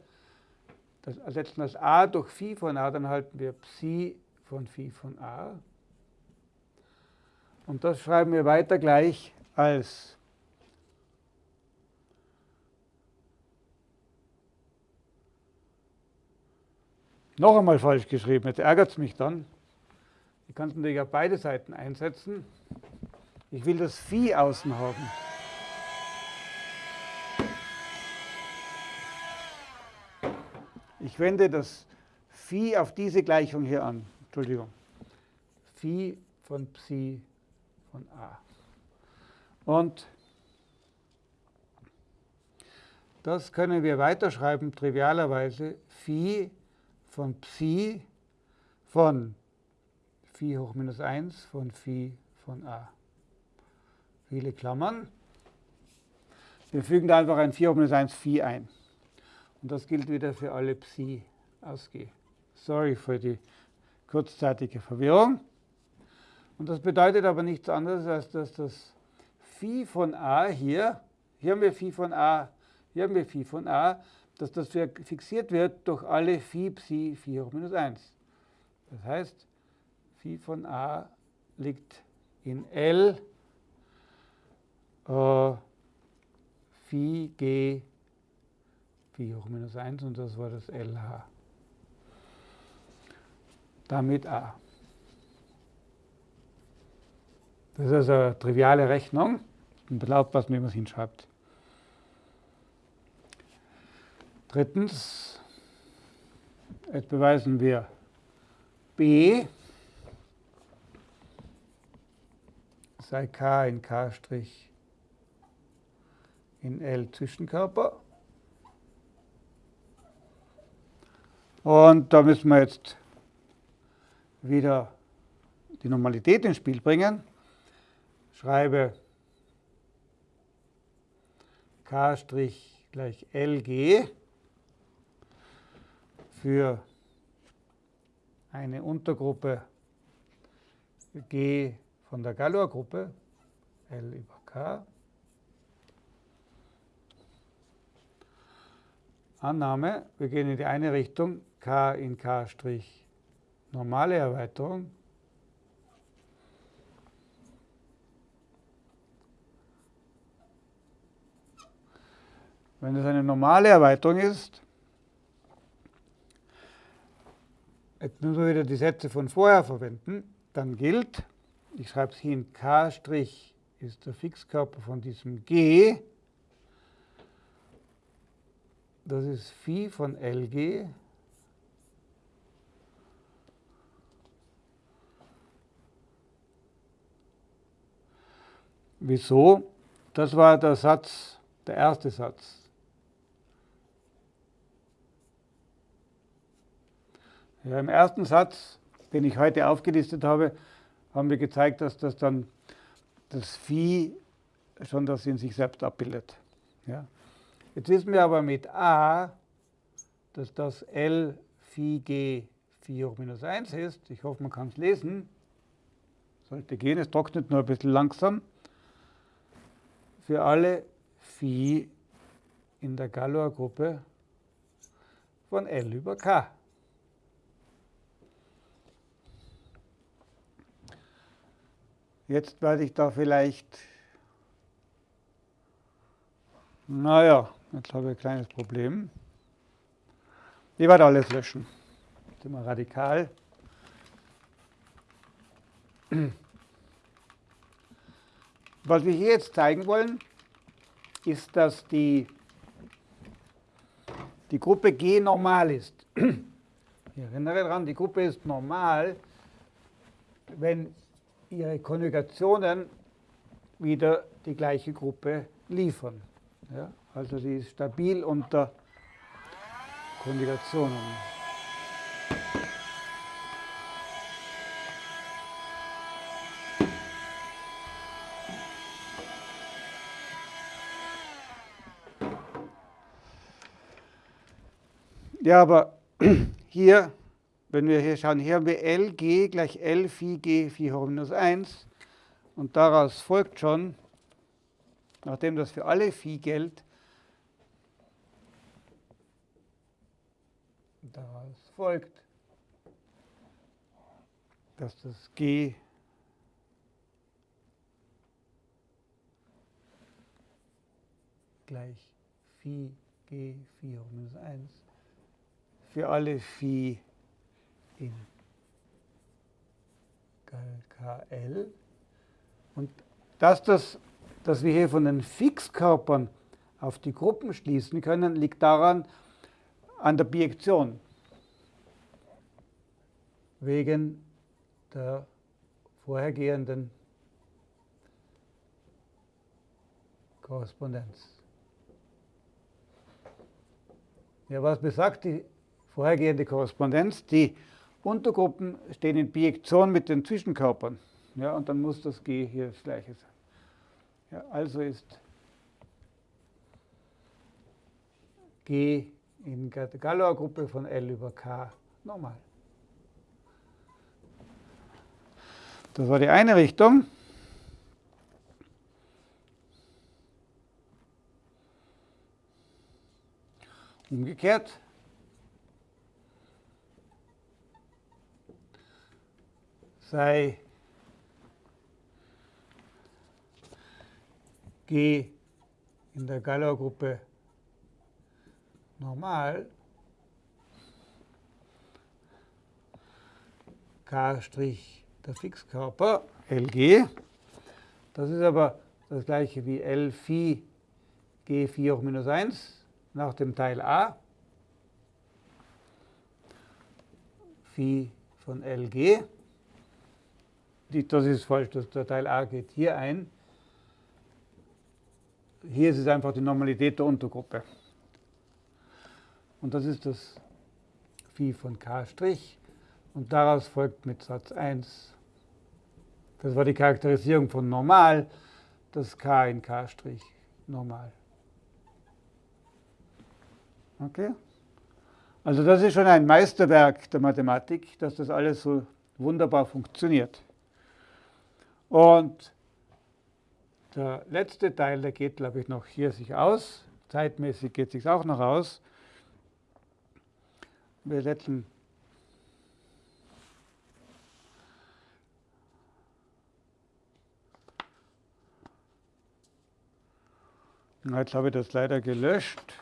das, setzen das a durch Phi von a, dann halten wir Psi von Phi von a. Und das schreiben wir weiter gleich als noch einmal falsch geschrieben. Jetzt ärgert es mich dann. Ich kann es natürlich auf beide Seiten einsetzen. Ich will das Phi außen haben. Ich wende das Phi auf diese Gleichung hier an. Entschuldigung. Phi von Psi von A. Und das können wir weiterschreiben, trivialerweise, Phi von Psi von Phi hoch minus 1 von Phi von A. Viele Klammern. Wir fügen da einfach ein 4 hoch minus 1 Phi ein. Und das gilt wieder für alle Psi aus G. Sorry für die kurzzeitige Verwirrung. Und das bedeutet aber nichts anderes, als dass das Phi von a hier, hier haben wir Phi von a, hier haben wir Phi von a, dass das fixiert wird durch alle Phi Psi 4 hoch minus 1. Das heißt, Phi von a liegt in L äh, Phi G 4 hoch minus 1 und das war das LH. Damit a. Das ist also eine triviale Rechnung. Und aufpassen, wie man es hinschreibt. Drittens, jetzt beweisen wir B. Sei K in K' in L Zwischenkörper. Und da müssen wir jetzt wieder die Normalität ins Spiel bringen. Schreibe k' gleich LG für eine Untergruppe G von der Galois-Gruppe, L über K. Annahme, wir gehen in die eine Richtung, K in K' normale Erweiterung Wenn es eine normale Erweiterung ist, jetzt müssen wir wieder die Sätze von vorher verwenden, dann gilt, ich schreibe es hier in K' ist der Fixkörper von diesem G, das ist Phi von LG Wieso? Das war der Satz, der erste Satz. Ja, Im ersten Satz, den ich heute aufgelistet habe, haben wir gezeigt, dass das dann das Phi schon das in sich selbst abbildet. Ja. Jetzt wissen wir aber mit a, dass das L Phi G Phi hoch minus 1 ist. Ich hoffe, man kann es lesen. Sollte gehen, es trocknet nur ein bisschen langsam für alle Phi in der Galois-Gruppe von L über K. Jetzt werde ich da vielleicht, naja, jetzt habe ich ein kleines Problem. Ich werde alles löschen. Jetzt sind wir radikal. Was wir hier jetzt zeigen wollen, ist, dass die, die Gruppe G normal ist. Ich erinnere daran, die Gruppe ist normal, wenn ihre Konjugationen wieder die gleiche Gruppe liefern. Ja, also sie ist stabil unter Konjugationen. Ja, aber hier, wenn wir hier schauen, hier haben wir LG gleich L Phi G Phi hoch minus 1. Und daraus folgt schon, nachdem das für alle Phi gilt, daraus folgt, dass das G gleich Phi G Phi hoch minus 1 für alle Phi in KL. Und dass, das, dass wir hier von den Fixkörpern auf die Gruppen schließen können, liegt daran, an der Bijektion. Wegen der vorhergehenden Korrespondenz. Ja, was besagt die vorhergehende Korrespondenz. Die Untergruppen stehen in Bijektion mit den Zwischenkörpern. Ja, und dann muss das G hier das gleiche sein. Ja, also ist G in der Galois-Gruppe von L über K normal. Das war die eine Richtung. Umgekehrt sei G in der Galois-Gruppe normal, K' der Fixkörper, LG. Das ist aber das gleiche wie L Phi G 4 hoch minus 1 nach dem Teil A. Phi von LG das ist falsch, der Teil a geht hier ein. Hier ist es einfach die Normalität der Untergruppe. Und das ist das Phi von k'. Und daraus folgt mit Satz 1, das war die Charakterisierung von normal, das k in k' normal. Okay? Also das ist schon ein Meisterwerk der Mathematik, dass das alles so wunderbar funktioniert. Und der letzte Teil, der geht, glaube ich, noch hier sich aus. Zeitmäßig geht sich auch noch aus. Wir setzen Jetzt habe ich das leider gelöscht.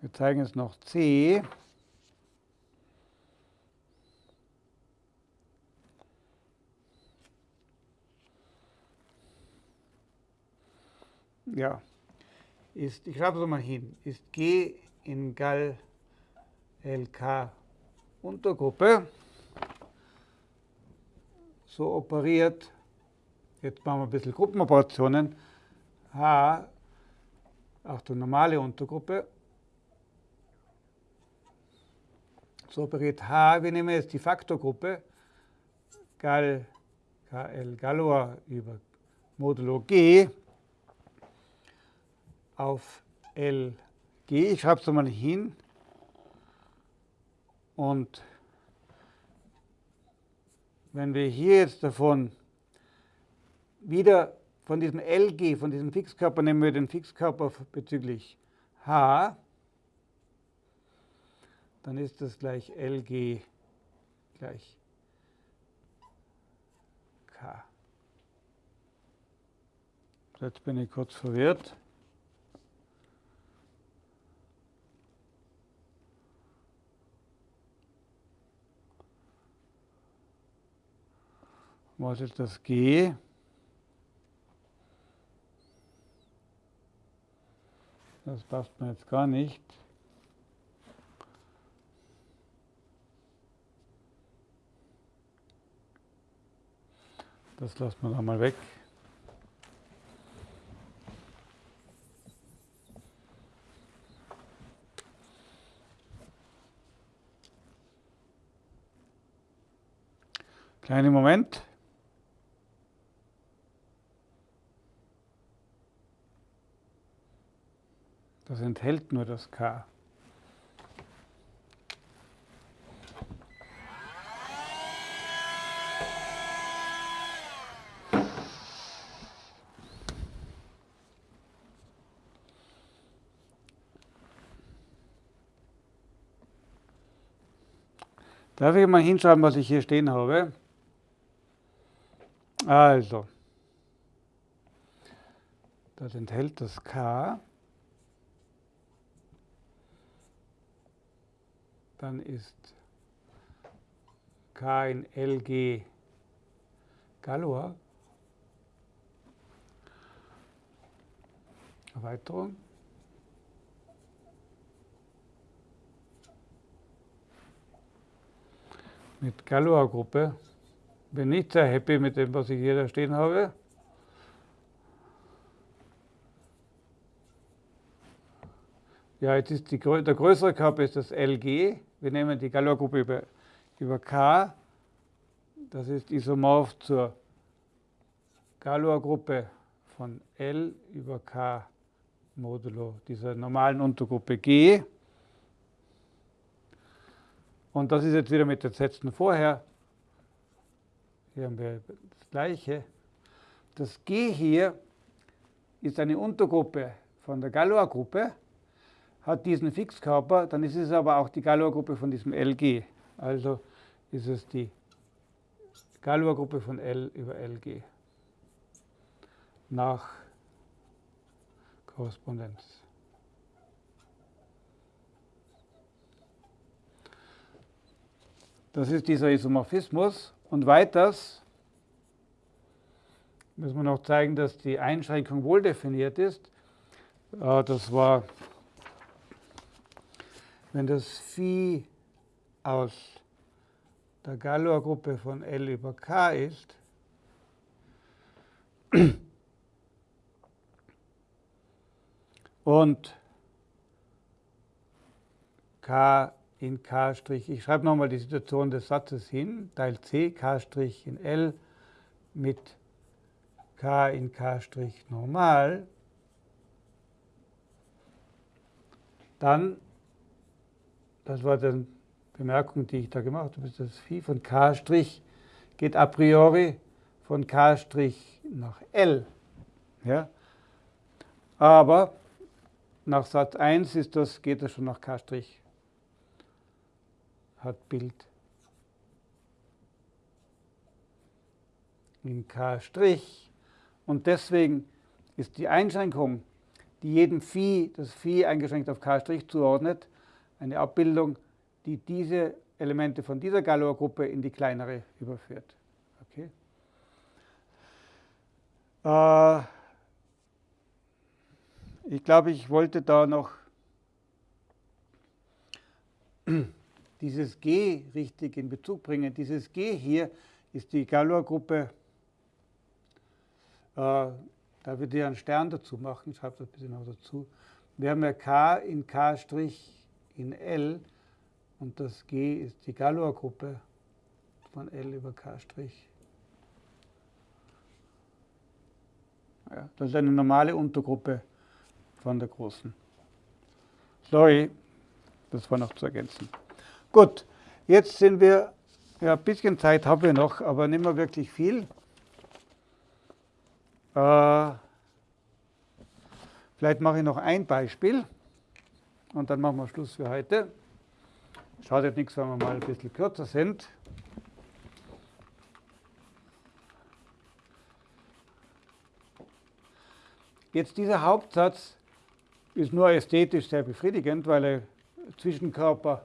Wir zeigen jetzt noch C. Ja, ist, ich schreibe es mal hin, ist G in Gal LK Untergruppe. So operiert, jetzt machen wir ein bisschen Gruppenoperationen, H, Achtung, normale Untergruppe, so operiert H, wir nehmen jetzt die Faktorgruppe, Gal, KL Galois über Modulo G auf LG, ich schreibe es mal hin, und wenn wir hier jetzt davon wieder von diesem LG, von diesem Fixkörper, nehmen wir den Fixkörper bezüglich H, dann ist das gleich LG gleich K. Jetzt bin ich kurz verwirrt. Ist das G? Das passt mir jetzt gar nicht. Das lassen wir da mal weg. Kleinen Moment. Das enthält nur das K. Darf ich mal hinschreiben, was ich hier stehen habe? Also, das enthält das K. dann ist K in LG Galois. Erweiterung. Mit Galois-Gruppe. Bin nicht sehr happy mit dem, was ich hier da stehen habe. Ja, jetzt ist die, der größere Körper ist das LG. Wir nehmen die Galois-Gruppe über, über K. Das ist isomorph zur Galois-Gruppe von L über K modulo dieser normalen Untergruppe G. Und das ist jetzt wieder mit den Sätzen vorher. Hier haben wir das Gleiche. Das G hier ist eine Untergruppe von der Galois-Gruppe hat diesen Fixkörper, dann ist es aber auch die Galois-Gruppe von diesem LG. Also ist es die Galois-Gruppe von L über LG nach Korrespondenz. Das ist dieser Isomorphismus. Und weiters müssen wir noch zeigen, dass die Einschränkung wohl definiert ist. Äh, das war wenn das Phi aus der Galois-Gruppe von L über K ist, und K in K', ich schreibe nochmal die Situation des Satzes hin, Teil C, K' in L mit K in K' normal, dann das war die Bemerkung, die ich da gemacht habe. Das Phi von K' geht a priori von K' nach L. Ja? Aber nach Satz 1 ist das, geht das schon nach K'. Hat Bild in K'. Und deswegen ist die Einschränkung die jedem Phi, das Phi eingeschränkt auf K' zuordnet, eine Abbildung, die diese Elemente von dieser Galois-Gruppe in die kleinere überführt. Okay. Äh, ich glaube, ich wollte da noch dieses G richtig in Bezug bringen. Dieses G hier ist die Galois-Gruppe, äh, da würde ich einen Stern dazu machen, ich schreibe das ein bisschen noch dazu. Wir haben ja K in K' in L und das G ist die Galois-Gruppe von L über K'. Ja, das ist eine normale Untergruppe von der großen. Sorry, das war noch zu ergänzen. Gut, jetzt sind wir, ja, ein bisschen Zeit haben wir noch, aber nicht mehr wirklich viel. Äh, vielleicht mache ich noch ein Beispiel und dann machen wir Schluss für heute. Schadet nichts, wenn wir mal ein bisschen kürzer sind. Jetzt dieser Hauptsatz ist nur ästhetisch sehr befriedigend, weil er Zwischenkörper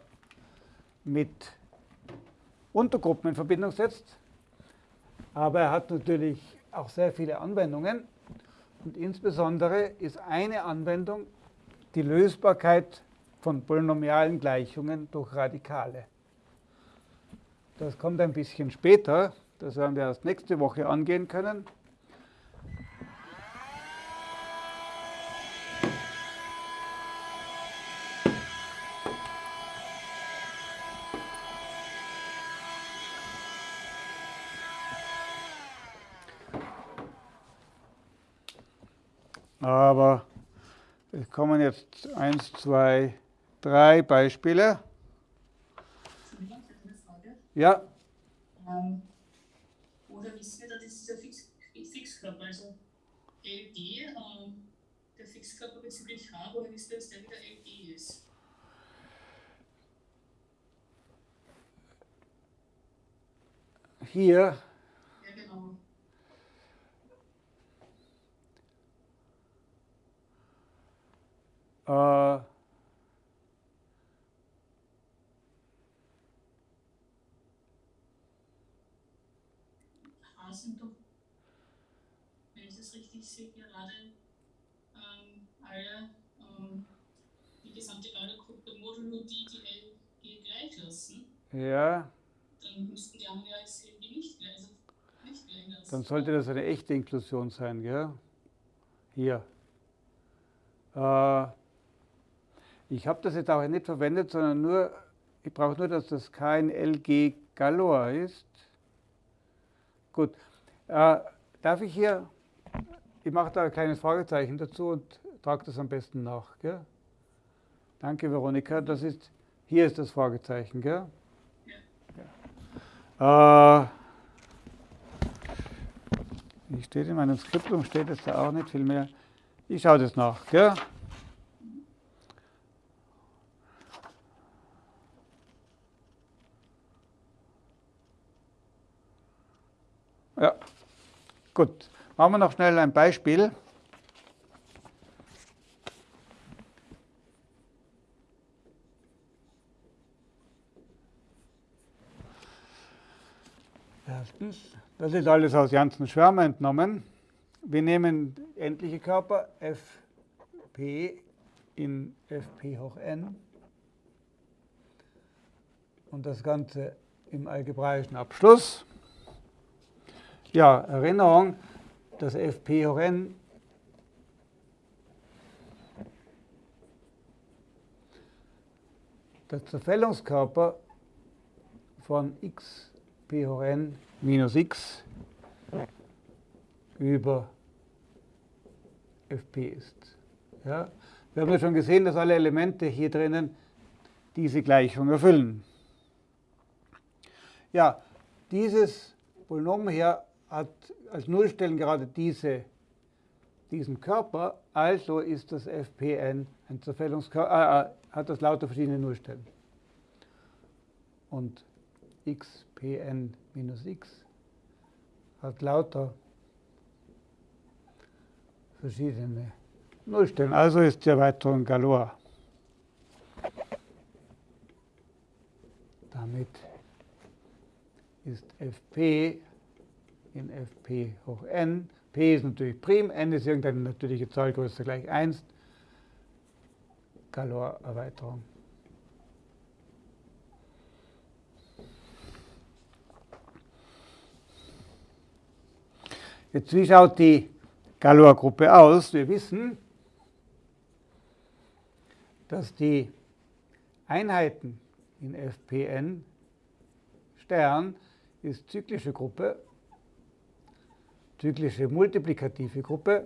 mit Untergruppen in Verbindung setzt. Aber er hat natürlich auch sehr viele Anwendungen. Und insbesondere ist eine Anwendung die Lösbarkeit von polynomialen Gleichungen durch Radikale. Das kommt ein bisschen später, das werden wir erst nächste Woche angehen können. Aber es kommen jetzt eins, zwei, drei Beispiele. Ja. Ähm, oder wissen wir, dass dieser Fix, Fixkörper, also LD, ähm, der Fixkörper bezüglich H, woher wissen wir, dass der wieder LD ist? Hier Äh, sind doch, wenn ich das richtig sehe, gerade ähm, alle ähm, die gesamte Galeergruppe modulo die die LG gleich lassen. Ja. Dann müssten die anderen ja als LG nicht, also nicht gleich lassen. Dann sollte das eine echte Inklusion sein, gell? Hier. Äh, ich habe das jetzt auch nicht verwendet, sondern nur, ich brauche nur, dass das kein LG Galois ist. Gut, äh, darf ich hier, ich mache da ein kleines Fragezeichen dazu und trage das am besten nach. Gell? Danke, Veronika. Das ist, hier ist das Fragezeichen. Gell? Ja. Äh, wie steht in meinem Skriptum, steht es da auch nicht viel mehr. Ich schaue das nach. Gell? Ja, gut. Machen wir noch schnell ein Beispiel. Erstens, das ist alles aus Janssen Schwärmer entnommen. Wir nehmen endliche Körper fp in fp hoch n und das Ganze im algebraischen Abschluss. Ja, Erinnerung, das Fp hoch n der Zerfällungskörper von x hoch n minus x über fp ist. Ja? Wir haben ja schon gesehen, dass alle Elemente hier drinnen diese Gleichung erfüllen. Ja, dieses Polynom hier als Nullstellen gerade diese, diesen Körper, also ist das Fpn ein Zerfällungskörper, äh, äh, hat das lauter verschiedene Nullstellen. Und xpn minus x hat lauter verschiedene Nullstellen. Also ist die Erweiterung Galois. Damit ist fp in fp hoch n. p ist natürlich prim, n ist irgendeine natürliche Zahl gleich 1. Galois-Erweiterung. Jetzt, wie schaut die Galois-Gruppe aus? Wir wissen, dass die Einheiten in FPN Stern ist zyklische Gruppe, zyklische multiplikative Gruppe.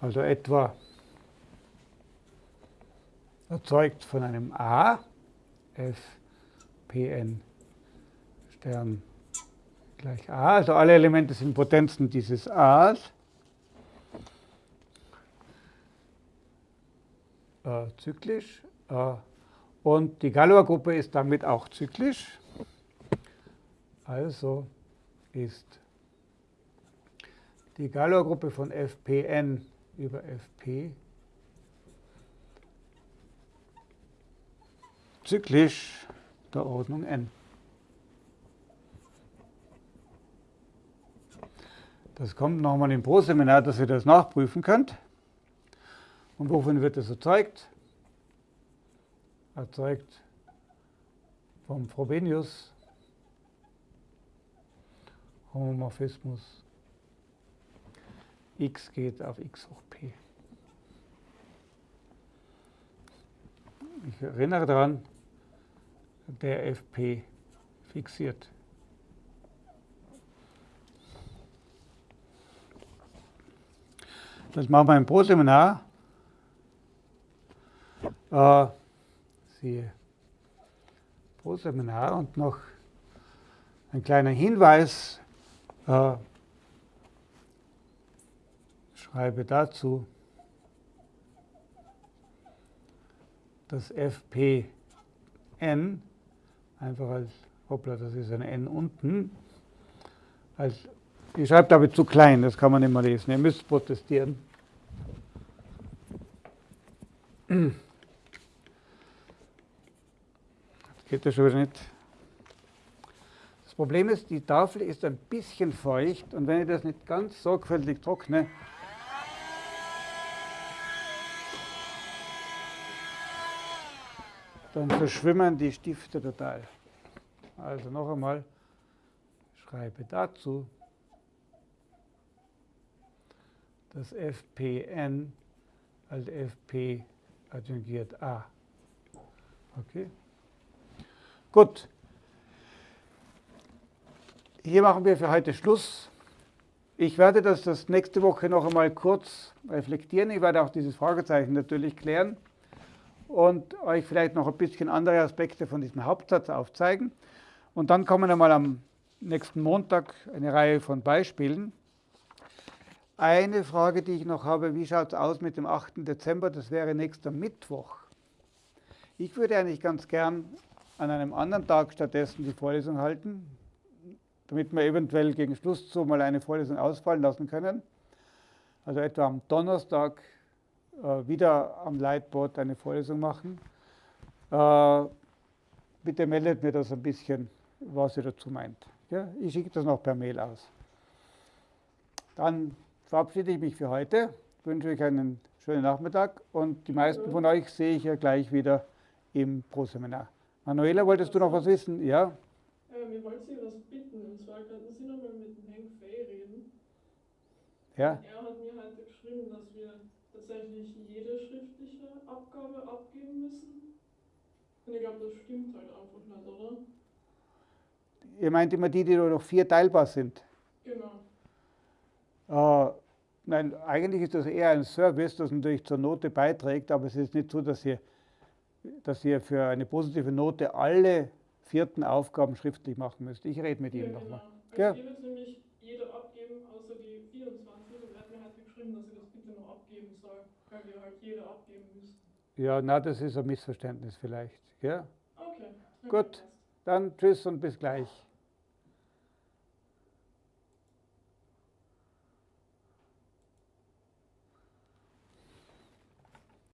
Also etwa erzeugt von einem A, F, Pn Stern gleich A. Also alle Elemente sind Potenzen dieses A's. Äh, zyklisch. Äh, und die Galois-Gruppe ist damit auch zyklisch. Also ist die Galois-Gruppe von Fpn über Fp zyklisch der Ordnung n. Das kommt nochmal im Pro-Seminar, dass ihr das nachprüfen könnt. Und wovon wird das erzeugt? Erzeugt vom Frobenius Homomorphismus x geht auf x hoch p. Ich erinnere daran, der FP fixiert. Das machen wir im Pro-Seminar. Äh, siehe Pro-Seminar und noch ein kleiner Hinweis. Äh, schreibe dazu, dass Fpn einfach als, hoppla, das ist ein n unten, als, ich schreibe damit zu klein, das kann man nicht mehr lesen, ihr müsst protestieren. Das geht ja schon wieder nicht. Das Problem ist, die Tafel ist ein bisschen feucht und wenn ich das nicht ganz sorgfältig trockne, dann verschwimmen die Stifte total. Also noch einmal, schreibe dazu, dass Fpn als Fp adjungiert A. Okay? Gut. Hier machen wir für heute Schluss. Ich werde das, das nächste Woche noch einmal kurz reflektieren. Ich werde auch dieses Fragezeichen natürlich klären und euch vielleicht noch ein bisschen andere Aspekte von diesem Hauptsatz aufzeigen. Und dann kommen wir mal am nächsten Montag eine Reihe von Beispielen. Eine Frage, die ich noch habe, wie schaut es aus mit dem 8. Dezember? Das wäre nächster Mittwoch. Ich würde eigentlich ganz gern an einem anderen Tag stattdessen die Vorlesung halten, damit wir eventuell gegen Schluss so mal eine Vorlesung ausfallen lassen können. Also etwa am Donnerstag äh, wieder am Lightboard eine Vorlesung machen. Äh, bitte meldet mir das ein bisschen, was ihr dazu meint. Ja, ich schicke das noch per Mail aus. Dann verabschiede ich mich für heute, wünsche euch einen schönen Nachmittag und die meisten von euch sehe ich ja gleich wieder im Pro-Seminar. Manuela, wolltest du noch was wissen? Ja? Äh, wir wollten Sie was bitten, und zwar könnten Sie nochmal mit dem Henk Fay reden. Ja? Er hat mir heute geschrieben, dass wir tatsächlich jede schriftliche Abgabe abgeben müssen. Und ich glaube, das stimmt halt einfach nicht, oder? Ihr meint immer die, die nur noch vier teilbar sind? Genau. Äh, nein, eigentlich ist das eher ein Service, das natürlich zur Note beiträgt, aber es ist nicht so, dass ihr, dass ihr für eine positive Note alle vierten Aufgaben schriftlich machen müsst. Ich rede mit ja, ihm genau. nochmal. Ich Ja. gebe jetzt nämlich jede abgeben, außer die 24. Und hat mir halt geschrieben, dass ich das bitte noch abgeben soll, weil wir halt jede abgeben müssen. Ja, na, das ist ein Missverständnis vielleicht. Ja? Okay. Gut. Dann tschüss und bis gleich.